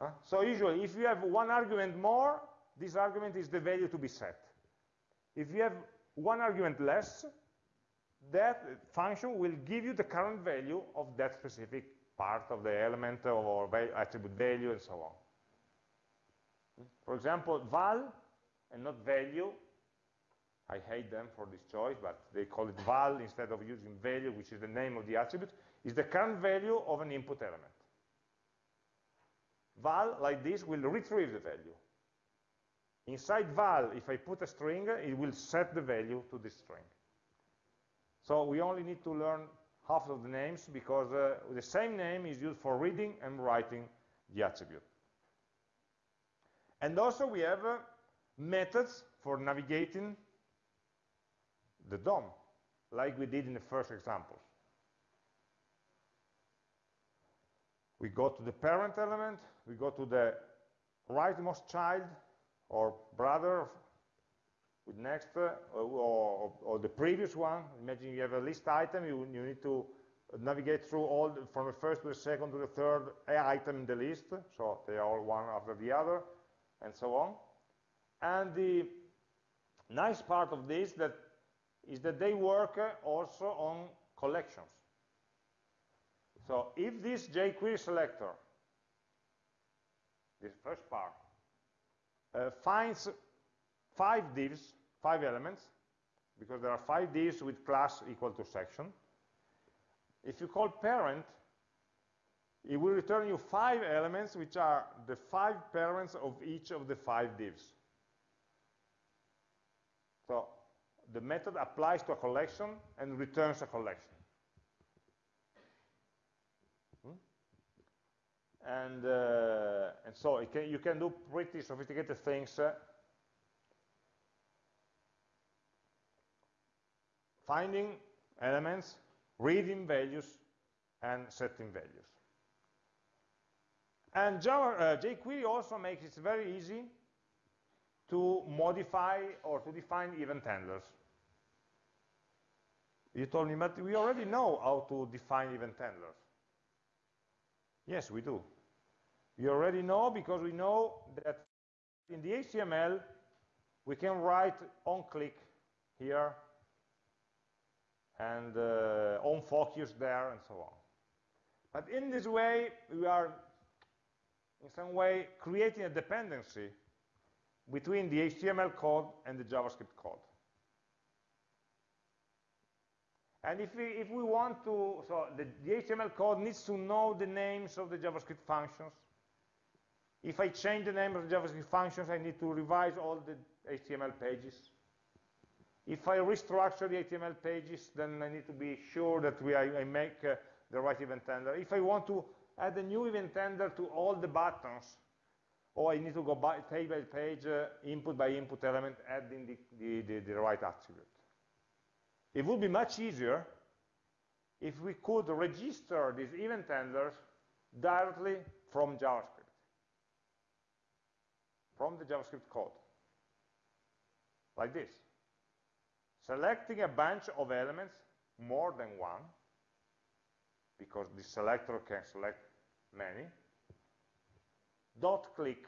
Huh? So usually, if you have one argument more, this argument is the value to be set. If you have one argument less, that function will give you the current value of that specific part of the element or attribute value and so on. For example, val and not value I hate them for this choice, but they call it val instead of using value, which is the name of the attribute, is the current value of an input element. Val, like this, will retrieve the value. Inside val, if I put a string, it will set the value to this string. So we only need to learn half of the names because uh, the same name is used for reading and writing the attribute. And also we have uh, methods for navigating the DOM, like we did in the first example. We go to the parent element, we go to the rightmost child or brother with next uh, or, or, the previous one. Imagine you have a list item, you, you need to navigate through all the, from the first to the second to the third item in the list, so they are all one after the other, and so on. And the nice part of this that is that they work also on collections. So if this jQuery selector, this first part, uh, finds five divs, five elements, because there are five divs with class equal to section, if you call parent, it will return you five elements, which are the five parents of each of the five divs. So the method applies to a collection and returns a collection. Hmm? And, uh, and so can, you can do pretty sophisticated things uh, finding elements, reading values, and setting values. And Java, uh, jQuery also makes it very easy to modify or to define event handlers. You told me, but we already know how to define event handlers. Yes, we do. We already know because we know that in the HTML, we can write on click here and uh, on focus there and so on. But in this way, we are in some way creating a dependency between the HTML code and the JavaScript code. And if we, if we want to, so the, the, HTML code needs to know the names of the JavaScript functions. If I change the name of the JavaScript functions, I need to revise all the HTML pages. If I restructure the HTML pages, then I need to be sure that we, I, I make uh, the right event handler. If I want to add a new event handler to all the buttons, or I need to go by, page by page, uh, input by input element, adding the, the, the, the right attribute. It would be much easier if we could register these event handlers directly from JavaScript, from the JavaScript code, like this. Selecting a bunch of elements, more than one, because the selector can select many. Dot click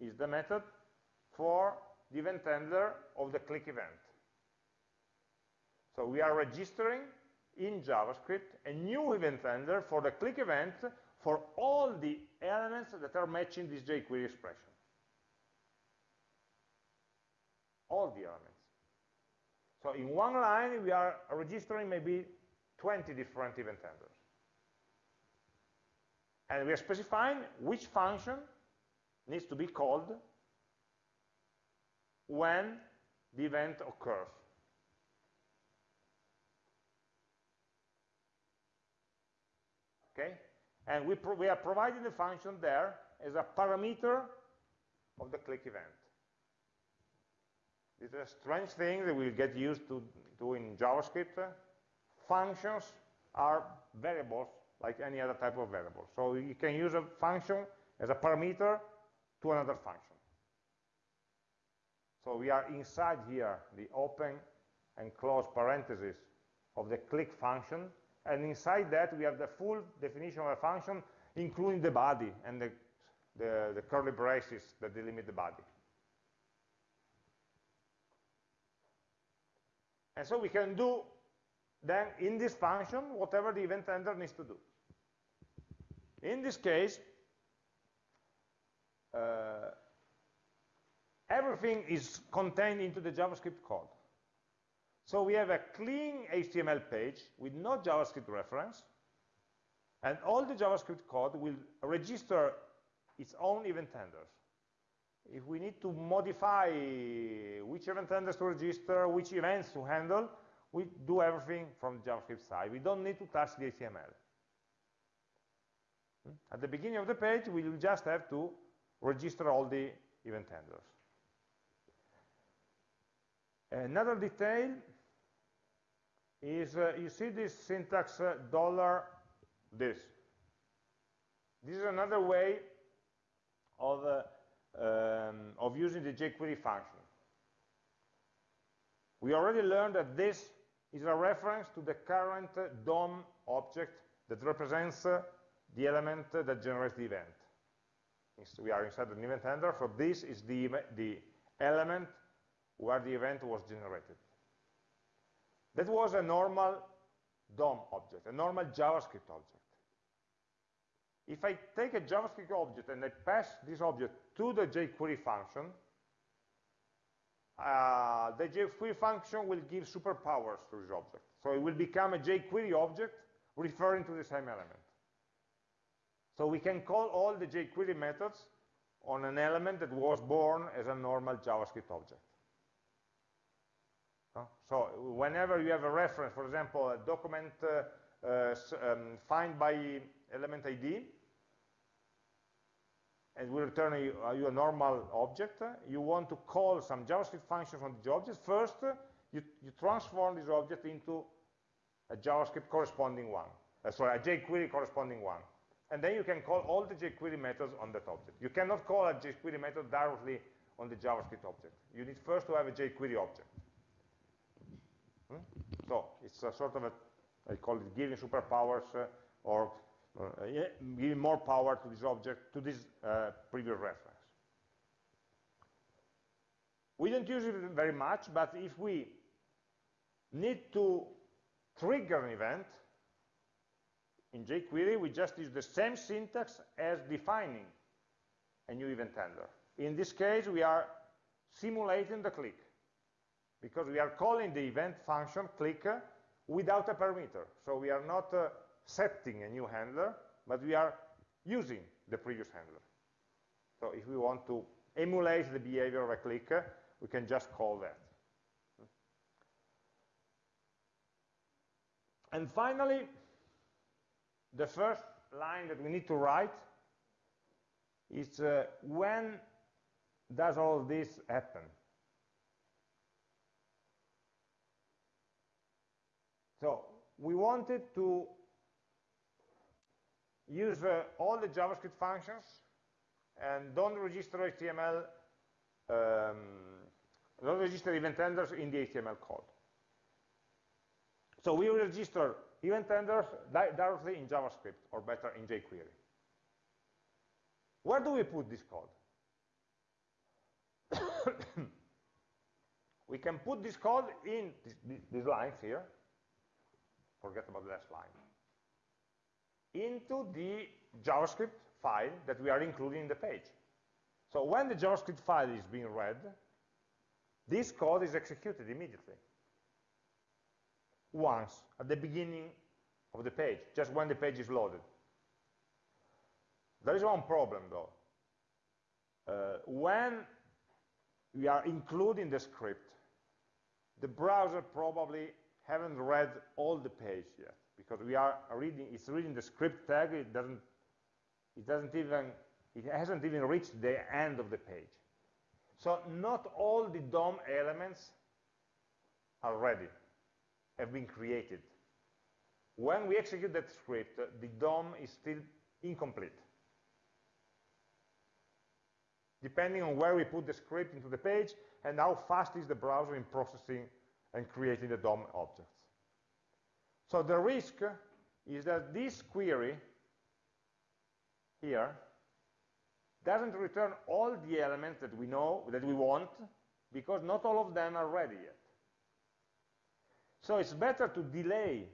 is the method for the event handler of the click event. So we are registering in JavaScript a new event handler for the click event for all the elements that are matching this jQuery expression. All the elements. So in one line, we are registering maybe 20 different event handlers. And we are specifying which function needs to be called when the event occurs. Okay? And we, we are providing the function there as a parameter of the click event. It's a strange thing that we'll get used to doing in JavaScript. Functions are variables like any other type of variable. So you can use a function as a parameter to another function. So we are inside here, the open and close parentheses of the click function, and inside that we have the full definition of a function, including the body and the, the, the curly braces that delimit the body. And so we can do then in this function whatever the event handler needs to do. In this case, uh, everything is contained into the JavaScript code. So we have a clean HTML page with no JavaScript reference, and all the JavaScript code will register its own event handlers if we need to modify which event handlers to register, which events to handle, we do everything from the JavaScript side. We don't need to touch the HTML. Hmm? At the beginning of the page, we will just have to register all the event handlers. Another detail is, uh, you see this syntax uh, dollar this. This is another way of uh, um, of using the jQuery function. We already learned that this is a reference to the current DOM object that represents uh, the element that generates the event. We are inside an event handler, so this is the, the element where the event was generated. That was a normal DOM object, a normal JavaScript object. If I take a JavaScript object and I pass this object to the jQuery function, uh, the jQuery function will give superpowers to this object. So it will become a jQuery object referring to the same element. So we can call all the jQuery methods on an element that was born as a normal JavaScript object. So whenever you have a reference, for example, a document uh, uh, um, find by element ID, and we return you, you a normal object, you want to call some JavaScript functions on the object, first you, you transform this object into a JavaScript corresponding one, uh, sorry, a jQuery corresponding one. And then you can call all the jQuery methods on that object. You cannot call a jQuery method directly on the JavaScript object. You need first to have a jQuery object. Hmm? So it's a sort of a, I call it giving superpowers uh, or uh, giving more power to this object, to this uh, previous reference. We don't use it very much, but if we need to trigger an event, in jQuery, we just use the same syntax as defining a new event handler. In this case, we are simulating the click because we are calling the event function click without a parameter. So we are not uh, setting a new handler, but we are using the previous handler. So if we want to emulate the behavior of a click, we can just call that. And finally, the first line that we need to write is uh, when does all this happen? So we wanted to use uh, all the JavaScript functions and don't register HTML, um, don't register event handlers in the HTML code. So we register event handlers directly in JavaScript, or better, in jQuery. Where do we put this code? we can put this code in this, these lines here. Forget about the last line. Into the JavaScript file that we are including in the page. So when the JavaScript file is being read, this code is executed immediately. Once, at the beginning of the page, just when the page is loaded. There is one problem, though. Uh, when we are including the script, the browser probably haven't read all the page yet because we are reading, it's reading the script tag, it doesn't, it doesn't even, it hasn't even reached the end of the page. So not all the DOM elements are ready, have been created. When we execute that script, the DOM is still incomplete. Depending on where we put the script into the page and how fast is the browser in processing and creating the DOM objects. So the risk is that this query here doesn't return all the elements that we know, that we want, because not all of them are ready yet. So it's better to delay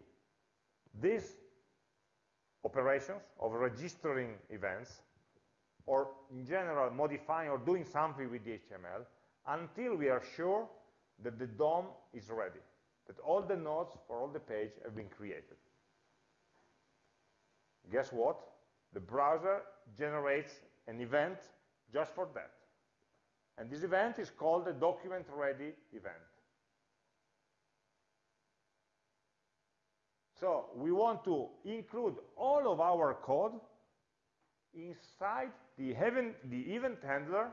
these operations of registering events, or in general modifying or doing something with the HTML, until we are sure that the DOM is ready that all the nodes for all the page have been created. Guess what? The browser generates an event just for that. And this event is called a document ready event. So we want to include all of our code inside the event, the event handler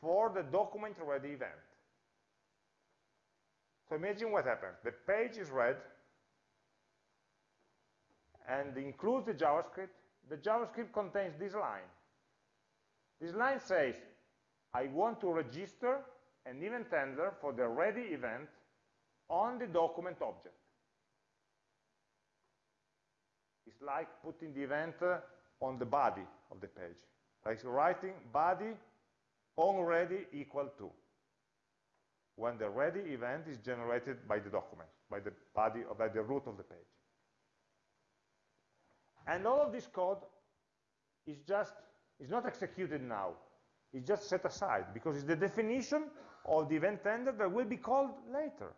for the document ready event. So imagine what happens. The page is read and includes the JavaScript. The JavaScript contains this line. This line says, I want to register an event handler for the ready event on the document object. It's like putting the event uh, on the body of the page. Like writing body on ready equal to when the ready event is generated by the document, by the body or by the root of the page. And all of this code is just, is not executed now. It's just set aside because it's the definition of the event handler that will be called later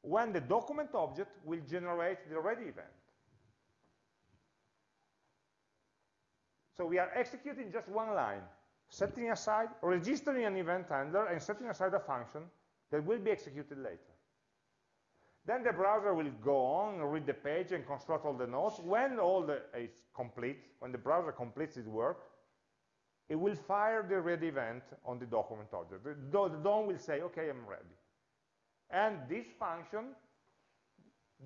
when the document object will generate the ready event. So we are executing just one line, setting aside, registering an event handler and setting aside a function that will be executed later. Then the browser will go on, read the page, and construct all the nodes. When all the, is complete, when the browser completes its work, it will fire the ready event on the document object. The, the DOM will say, OK, I'm ready. And this function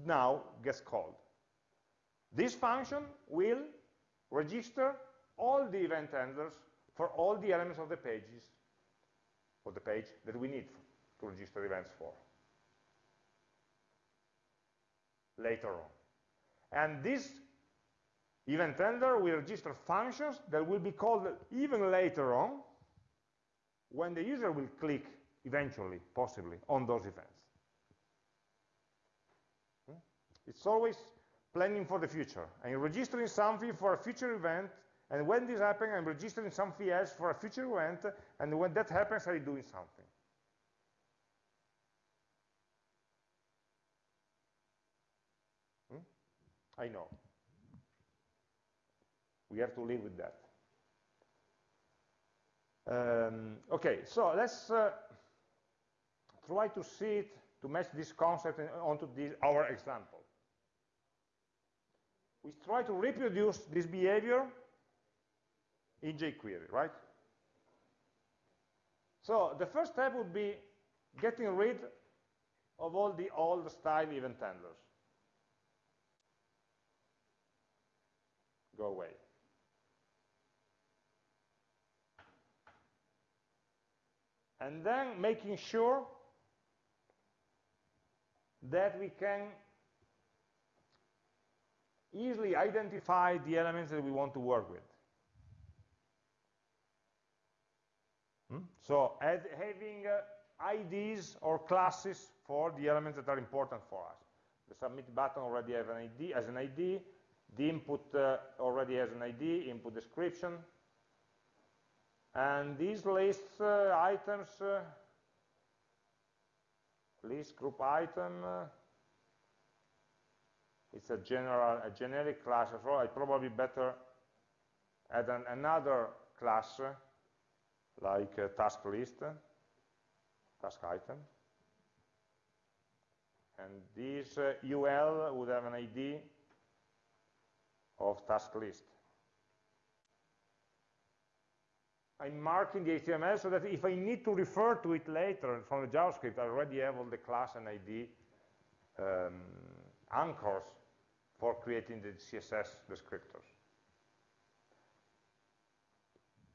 now gets called. This function will register all the event handlers for all the elements of the pages, of the page that we need to register events for later on. And this event handler will register functions that will be called even later on when the user will click eventually, possibly, on those events. Hmm? It's always planning for the future. I'm registering something for a future event, and when this happens, I'm registering something else for a future event, and when that happens, I'm doing something. I know. We have to live with that. Um, okay, so let's uh, try to see it, to match this concept onto this, our example. We try to reproduce this behavior in jQuery, right? So the first step would be getting rid of all the old style event handlers. Go away. And then making sure that we can easily identify the elements that we want to work with. Hmm? So having uh, IDs or classes for the elements that are important for us. The submit button already has an ID, as an ID. The input uh, already has an ID, input description. And these lists uh, items, uh, list group item, uh, it's a general, a generic class as well. I probably better add an, another class uh, like uh, task list, task item. And this uh, UL would have an ID of task list. I'm marking the HTML so that if I need to refer to it later from the JavaScript, I already have all the class and ID um, anchors for creating the CSS descriptors.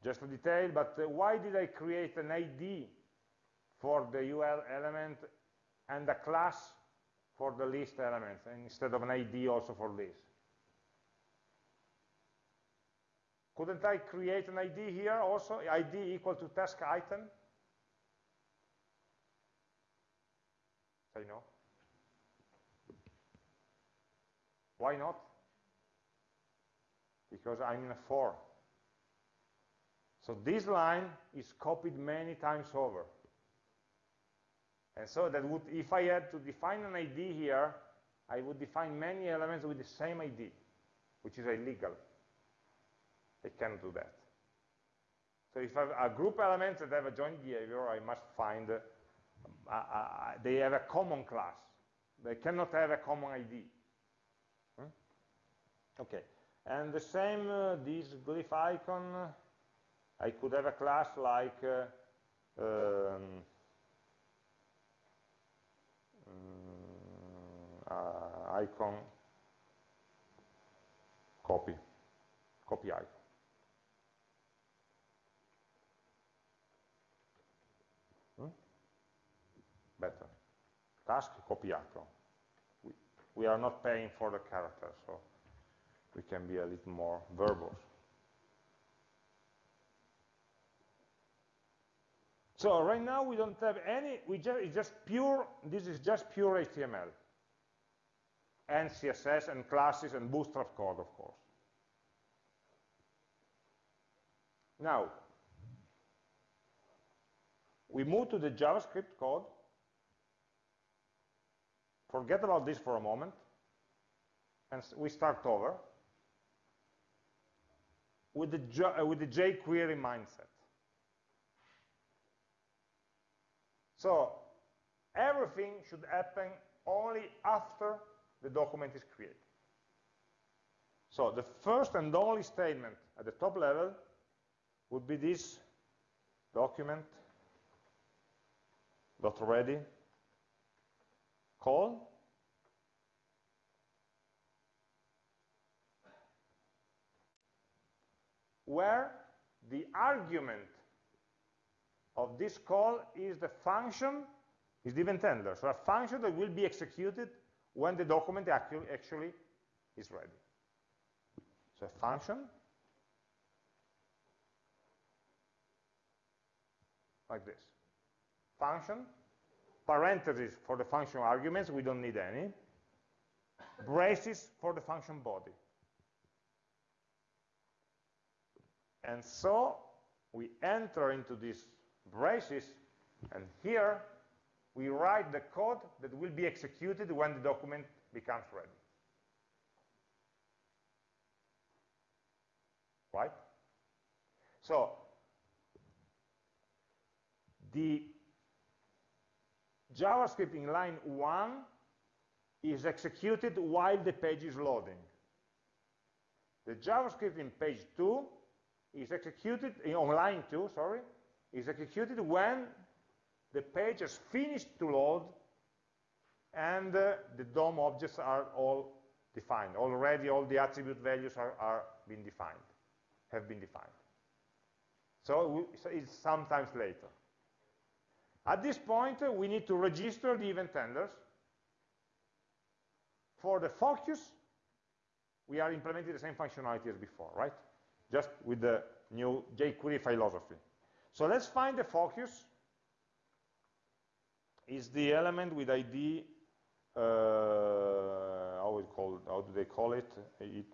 Just a detail, but uh, why did I create an ID for the UL element and a class for the list element instead of an ID also for this? Couldn't I create an ID here also, ID equal to task item? Say no. Why not? Because I'm in a for. So this line is copied many times over. And so that would, if I had to define an ID here, I would define many elements with the same ID, which is illegal. I cannot do that. So if I have a group elements that have a joint behavior, I must find, uh, uh, uh, they have a common class. They cannot have a common ID. Hmm? Okay, and the same, uh, this glyphicon, I could have a class like uh, um, uh, icon copy, copy icon. Hmm? Better. Task copy icon. We, we are not paying for the character, so we can be a little more verbose. So right now we don't have any, we just, it's just pure, this is just pure HTML. And CSS and classes and bootstrap code, of course. Now, we move to the JavaScript code. Forget about this for a moment. And we start over with the, uh, with the jQuery mindset. So everything should happen only after the document is created. So the first and only statement at the top level would be this document dot ready call where the argument of this call is the function, is the event handler. So a function that will be executed when the document actually, actually is ready. So a function like this. Function, parentheses for the function arguments, we don't need any. Braces for the function body. And so we enter into this braces, and here we write the code that will be executed when the document becomes ready. Right? So, the JavaScript in line 1 is executed while the page is loading. The JavaScript in page 2 is executed, in, on line 2, sorry, is executed when the page has finished to load and uh, the DOM objects are all defined. Already all the attribute values are, are being defined, have been defined. So, we, so it's sometimes later. At this point, uh, we need to register the event handlers for the focus we are implementing the same functionality as before, right? Just with the new jQuery philosophy. So let's find the focus. Is the element with ID, uh, how, call, how do they call it? it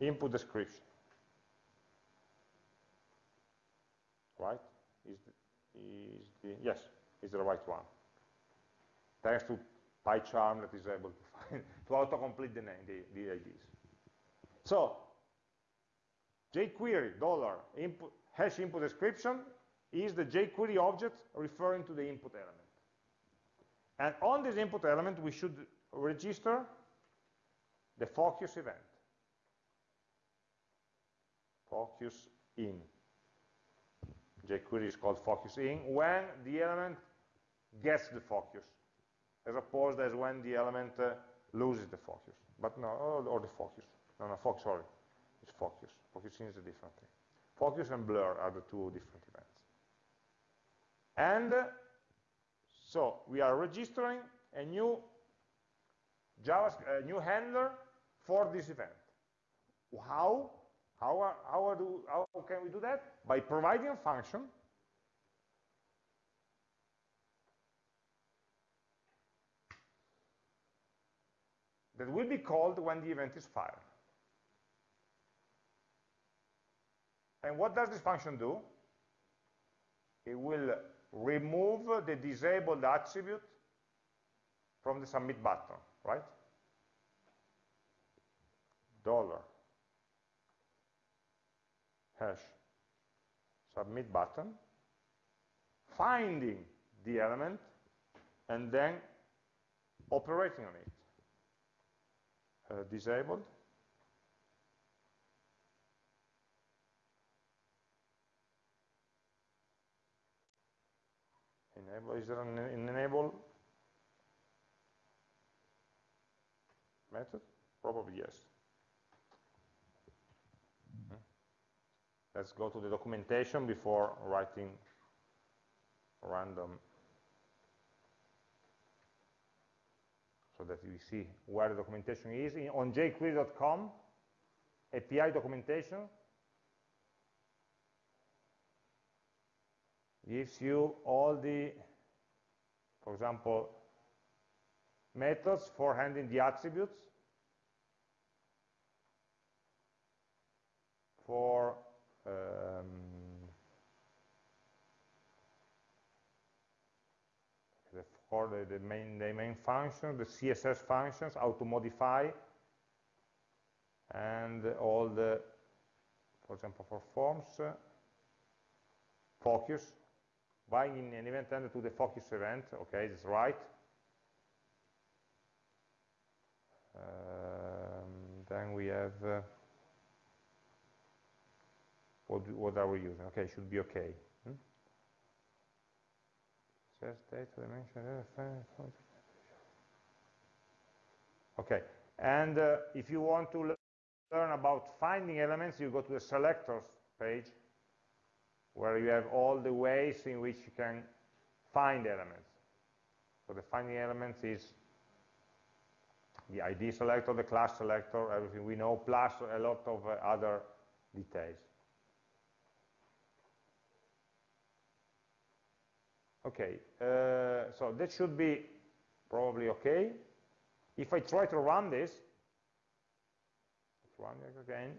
input description. Right? Is the, yes, is the right one. Thanks to PyCharm that is able to find, to autocomplete the name, the, the IDs. So, jQuery dollar input hash input description is the jQuery object referring to the input element. And on this input element, we should register the focus event. Focus in. jQuery is called focus in when the element gets the focus, as opposed as when the element uh, loses the focus. But no, or, or the focus. No, no, focus, sorry. It's focus. Focus in is a different thing. Focus and blur are the two different events. And uh, so we are registering a new JavaScript, a new handler for this event. How? How, are, how, are do, how can we do that? By providing a function that will be called when the event is fired. And what does this function do? It will remove the disabled attribute from the submit button, right? Dollar hash submit button, finding the element, and then operating on it. Uh, disabled. Enable, is there an, an enable method? Probably yes. Let's go to the documentation before writing random so that we see where the documentation is. In, on jQuery.com, API documentation gives you all the, for example, methods for handling the attributes for um, the, for the, the, main, the main function, the CSS functions, how to modify, and all the, for example, for forms, uh, focus, binding an event handler to the focus event, okay, that's right. Um, then we have uh, what, what are we using? Okay, should be okay. Hmm? Data dimension. Okay, and uh, if you want to learn about finding elements, you go to the selectors page, where you have all the ways in which you can find elements. So the finding elements is the ID selector, the class selector, everything we know, plus a lot of uh, other details. Okay, uh, so that should be probably okay. If I try to run this, run it again.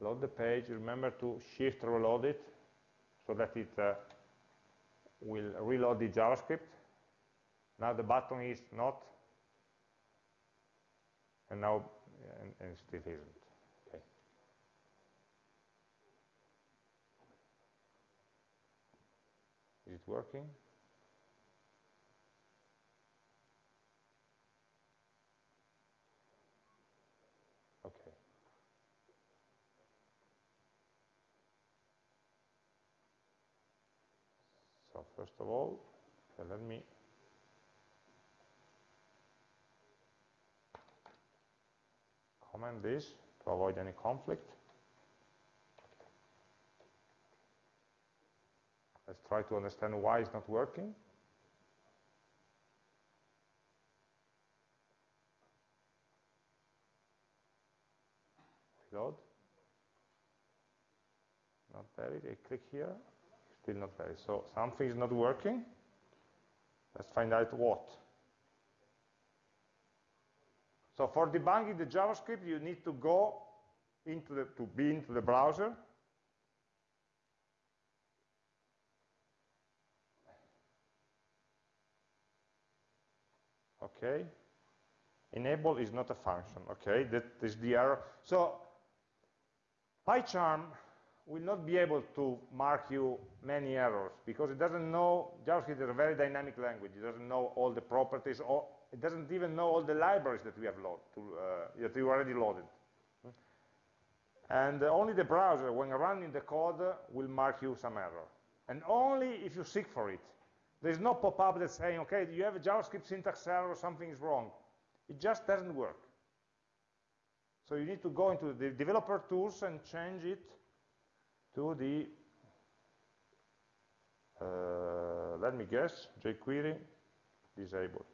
Load the page, remember to shift reload it so that it uh, will reload the JavaScript. Now the button is not, and now and, and still isn't. Is it working? Okay. So first of all, uh, let me comment this to avoid any conflict. Let's try to understand why it's not working. Reload. Not valid. I click here. Still not valid. So something is not working. Let's find out what. So for debugging the JavaScript, you need to go into the, to be into the browser Okay. Enable is not a function. Okay, that is the error. So PyCharm will not be able to mark you many errors because it doesn't know, JavaScript is a very dynamic language. It doesn't know all the properties, or it doesn't even know all the libraries that we have loaded, uh, that we already loaded. And only the browser, when running the code, will mark you some error. And only if you seek for it. There's no pop-up that's saying, okay, you have a JavaScript syntax error, or something is wrong. It just doesn't work. So you need to go into the developer tools and change it to the, uh, let me guess, jQuery disabled.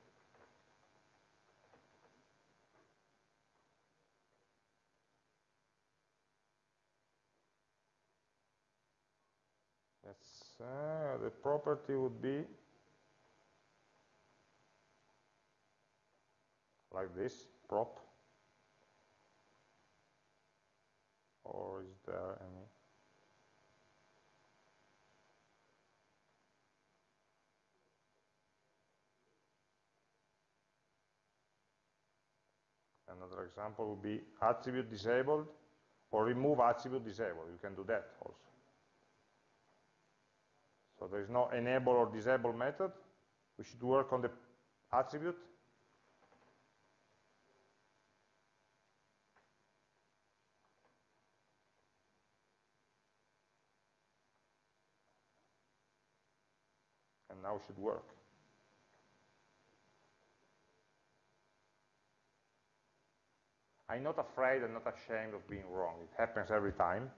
Let's, uh, the property would be like this, prop. Or is there any? Another example would be attribute disabled or remove attribute disabled. You can do that also. So there is no enable or disable method. We should work on the attribute. And now it should work. I'm not afraid and not ashamed of being wrong. It happens every time.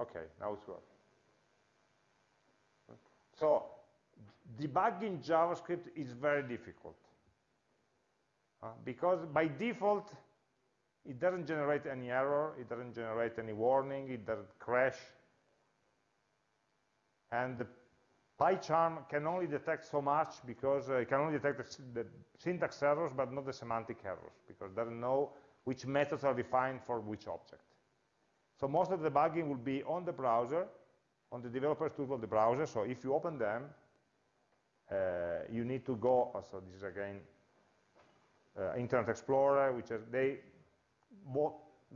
Okay, now it's working. So debugging JavaScript is very difficult. Uh, because by default, it doesn't generate any error, it doesn't generate any warning, it doesn't crash. And the PyCharm can only detect so much because uh, it can only detect the, the, syntax errors, but not the semantic errors, because it doesn't know which methods are defined for which object. So most of the debugging will be on the browser, on the developer's tool of the browser. So if you open them, uh, you need to go, oh, so this is again uh, Internet Explorer, which is, they, both,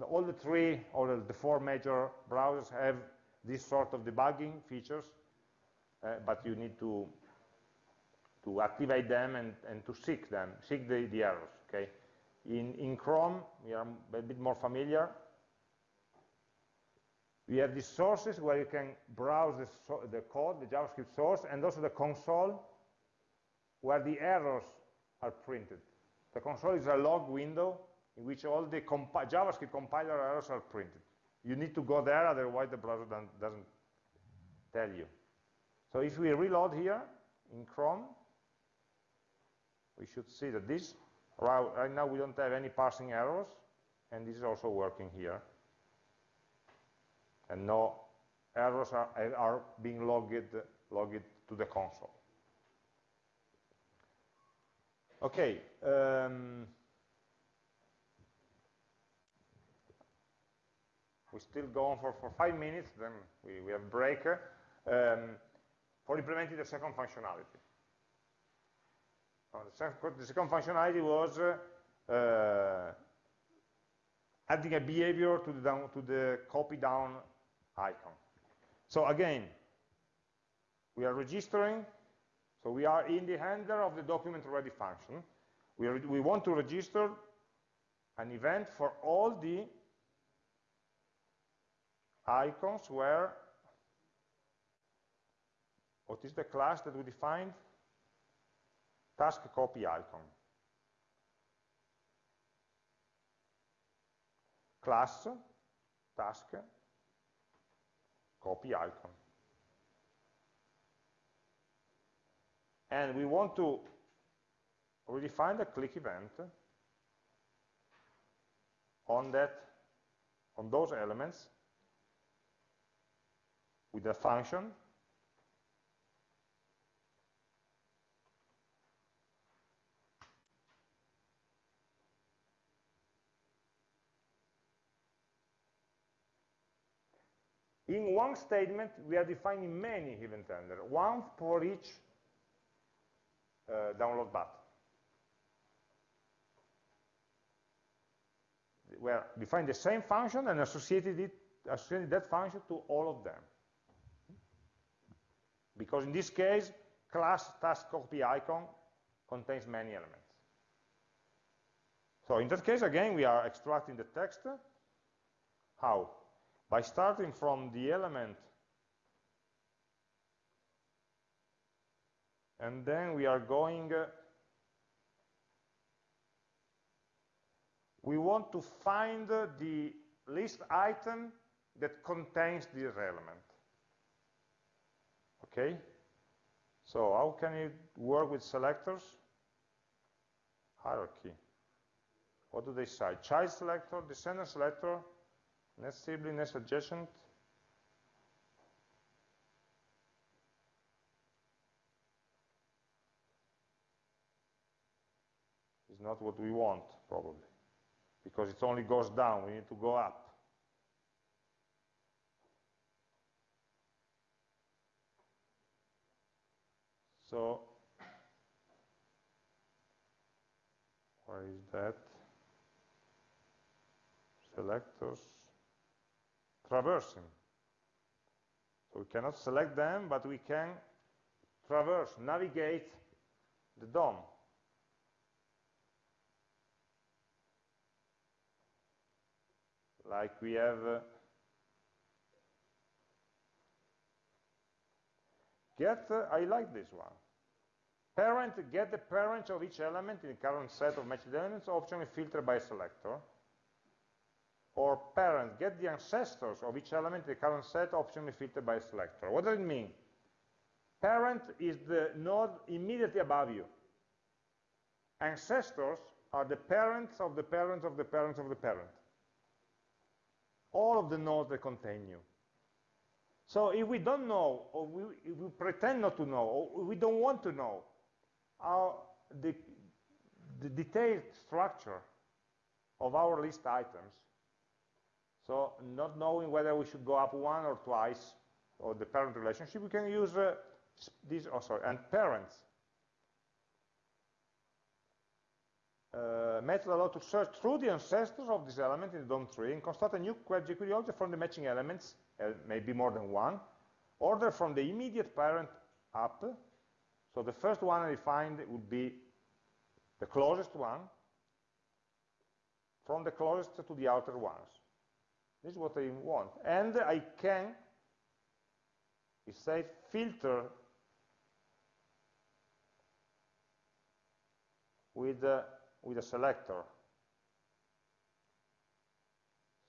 all the three or the four major browsers have this sort of debugging features uh, but you need to to activate them and, and to seek them, seek the, the errors, okay? In, in Chrome, we are a bit more familiar. We have these sources where you can browse the, so the code, the JavaScript source, and also the console where the errors are printed. The console is a log window in which all the compi JavaScript compiler errors are printed. You need to go there, otherwise the browser doesn't tell you. So if we reload here in Chrome, we should see that this, right now we don't have any parsing errors, and this is also working here. And no errors are, are being logged, logged to the console. Okay. Um, we still go on for, for five minutes, then we, we have break. Um, for implementing the second functionality. The, second, functionality was uh, adding a behavior to the, down, to the copy down icon. So again, we are registering, so we are in the handler of the document ready function. We, we want to register an event for all the icons where what is the class that we defined? Task copy icon. Class, task, copy icon. And we want to redefine the click event on that, on those elements with a function In one statement, we are defining many event handlers, one for each uh, download button. We are defining the same function and associated, it, associated that function to all of them. Because in this case, class task copy icon contains many elements. So in that case, again, we are extracting the text. How? By starting from the element and then we are going uh, we want to find uh, the list item that contains this element. Okay? So how can you work with selectors? Hierarchy. What do they say? Child selector descendant selector next sibling, next adjacent. Is not what we want, probably, because it only goes down, we need to go up. So, where is that? Selectors traversing. So we cannot select them, but we can traverse, navigate the DOM. Like we have uh, get, uh, I like this one. Parent, get the parent of each element in the current set of matched elements, optionally filtered by selector or parent get the ancestors of each element in the current set optionally filtered by selector. What does it mean? Parent is the node immediately above you. Ancestors are the parents of the parents of the parents of the parent. All of the nodes that contain you. So if we don't know, or we, we pretend not to know, or we don't want to know how the, the detailed structure of our list items, so not knowing whether we should go up one or twice, or the parent relationship, we can use uh, oh sorry, and parents. Uh, method allow to search through the ancestors of this element in the DOM tree and construct a new jQuery object from the matching elements, uh, maybe more than one, order from the immediate parent up. So the first one I find would be the closest one, from the closest to the outer ones. This is what I want. And I can, it says filter with, uh, with a selector.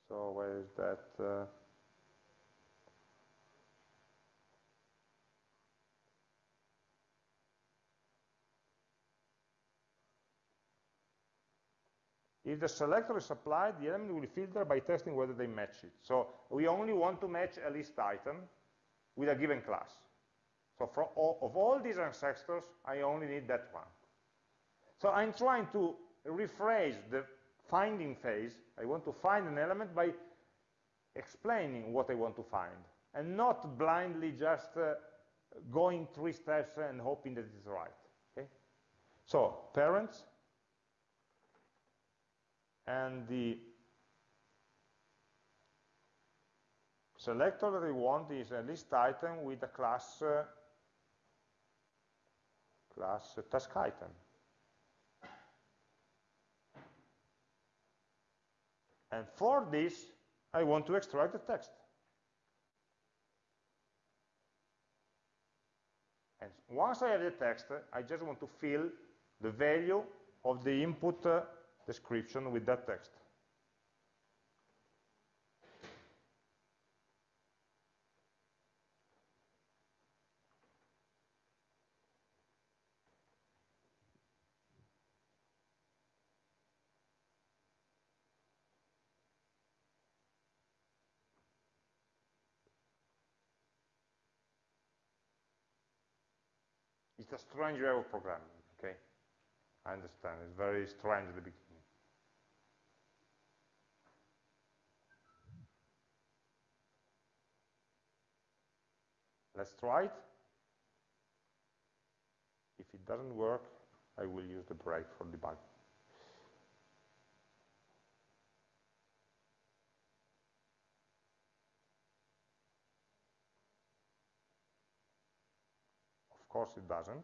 So where is that? Uh, If the selector is applied, the element will filter by testing whether they match it. So we only want to match a list item with a given class. So all, of all these ancestors, I only need that one. So I'm trying to rephrase the finding phase. I want to find an element by explaining what I want to find, and not blindly just uh, going three steps and hoping that it's right. Okay? So parents, and the selector that we want is a list item with a class uh, class task item. And for this, I want to extract the text. And once I have the text, I just want to fill the value of the input uh, description with that text. It's a strange way of programming, okay? I understand. It's very strange at the beginning. Let's try it. If it doesn't work, I will use the break for debugging. Of course it doesn't.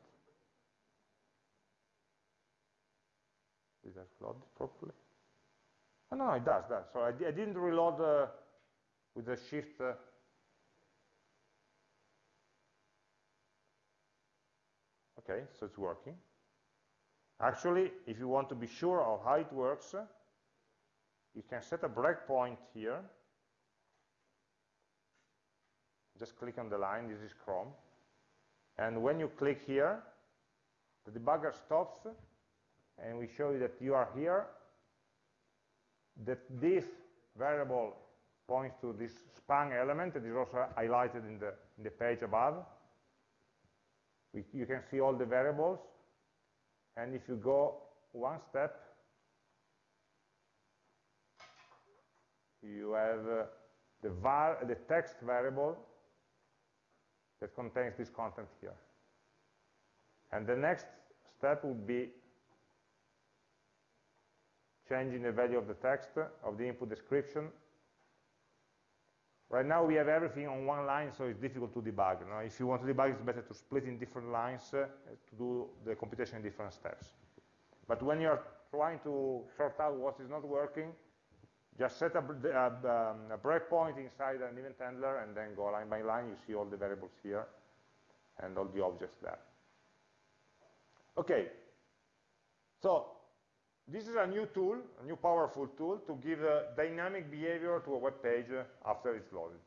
Did I load it properly? Oh, no, it does, does. So I, I didn't reload uh, with the shift uh, Okay, so it's working. Actually, if you want to be sure of how it works, you can set a breakpoint here. Just click on the line, this is Chrome. And when you click here, the debugger stops, and we show you that you are here, that this variable points to this span element that is also highlighted in the, in the page above. We, you can see all the variables, and if you go one step, you have uh, the, var the text variable that contains this content here. And the next step would be changing the value of the text, of the input description, Right now we have everything on one line, so it's difficult to debug. If you want to debug, it's better to split in different lines uh, to do the computation in different steps. But when you're trying to sort out what is not working, just set a, a, um, a breakpoint inside an event handler and then go line by line. You see all the variables here and all the objects there. Okay, so this is a new tool, a new powerful tool to give a dynamic behavior to a web page uh, after it's loaded.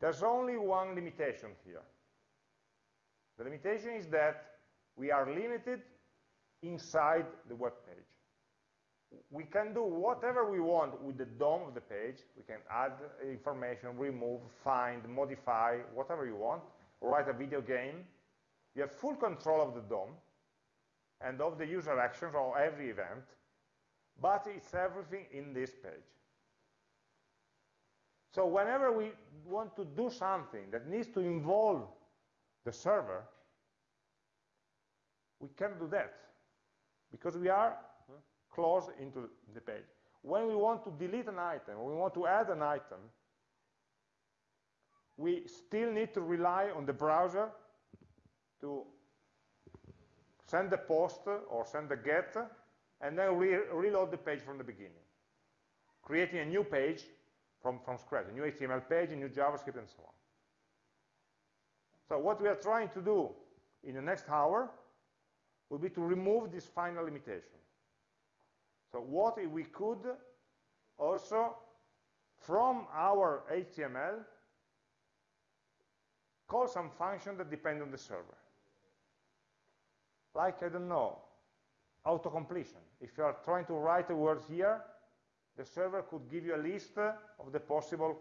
There's only one limitation here. The limitation is that we are limited inside the web page. We can do whatever we want with the DOM of the page. We can add information, remove, find, modify, whatever you want, write a video game, you have full control of the DOM and of the user actions of every event, but it's everything in this page. So whenever we want to do something that needs to involve the server, we can do that because we are close into the page. When we want to delete an item, when we want to add an item, we still need to rely on the browser to send the post or send the get, and then re reload the page from the beginning, creating a new page from, from scratch, a new HTML page, a new JavaScript, and so on. So what we are trying to do in the next hour will be to remove this final limitation. So what if we could also, from our HTML, call some function that depend on the server like, I don't know, auto-completion. If you are trying to write a word here, the server could give you a list of the possible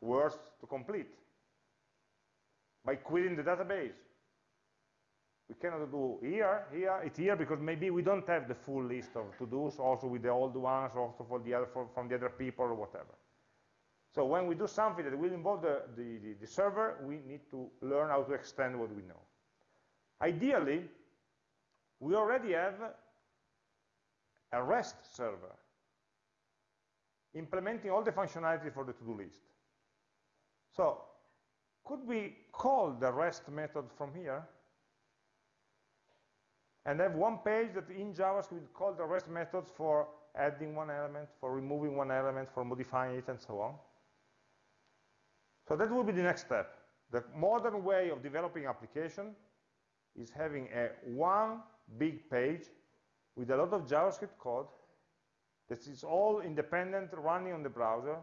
words to complete by querying the database. We cannot do here, here, it's here, because maybe we don't have the full list of to-dos, also with the old ones, also for the other, for, from the other people, or whatever. So when we do something that will involve the, the, the, the server, we need to learn how to extend what we know. Ideally, we already have a REST server implementing all the functionality for the to-do list. So could we call the REST method from here and have one page that in JavaScript call the REST methods for adding one element, for removing one element, for modifying it, and so on. So that will be the next step. The modern way of developing application is having a one big page with a lot of JavaScript code that is all independent running on the browser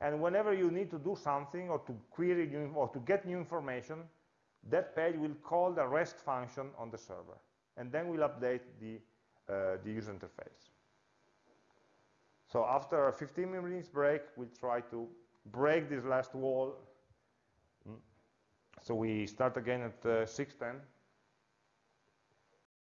and whenever you need to do something or to query new, or to get new information that page will call the REST function on the server and then we'll update the, uh, the user interface. So after a 15 minutes break, we'll try to break this last wall. Mm. So we start again at uh, 610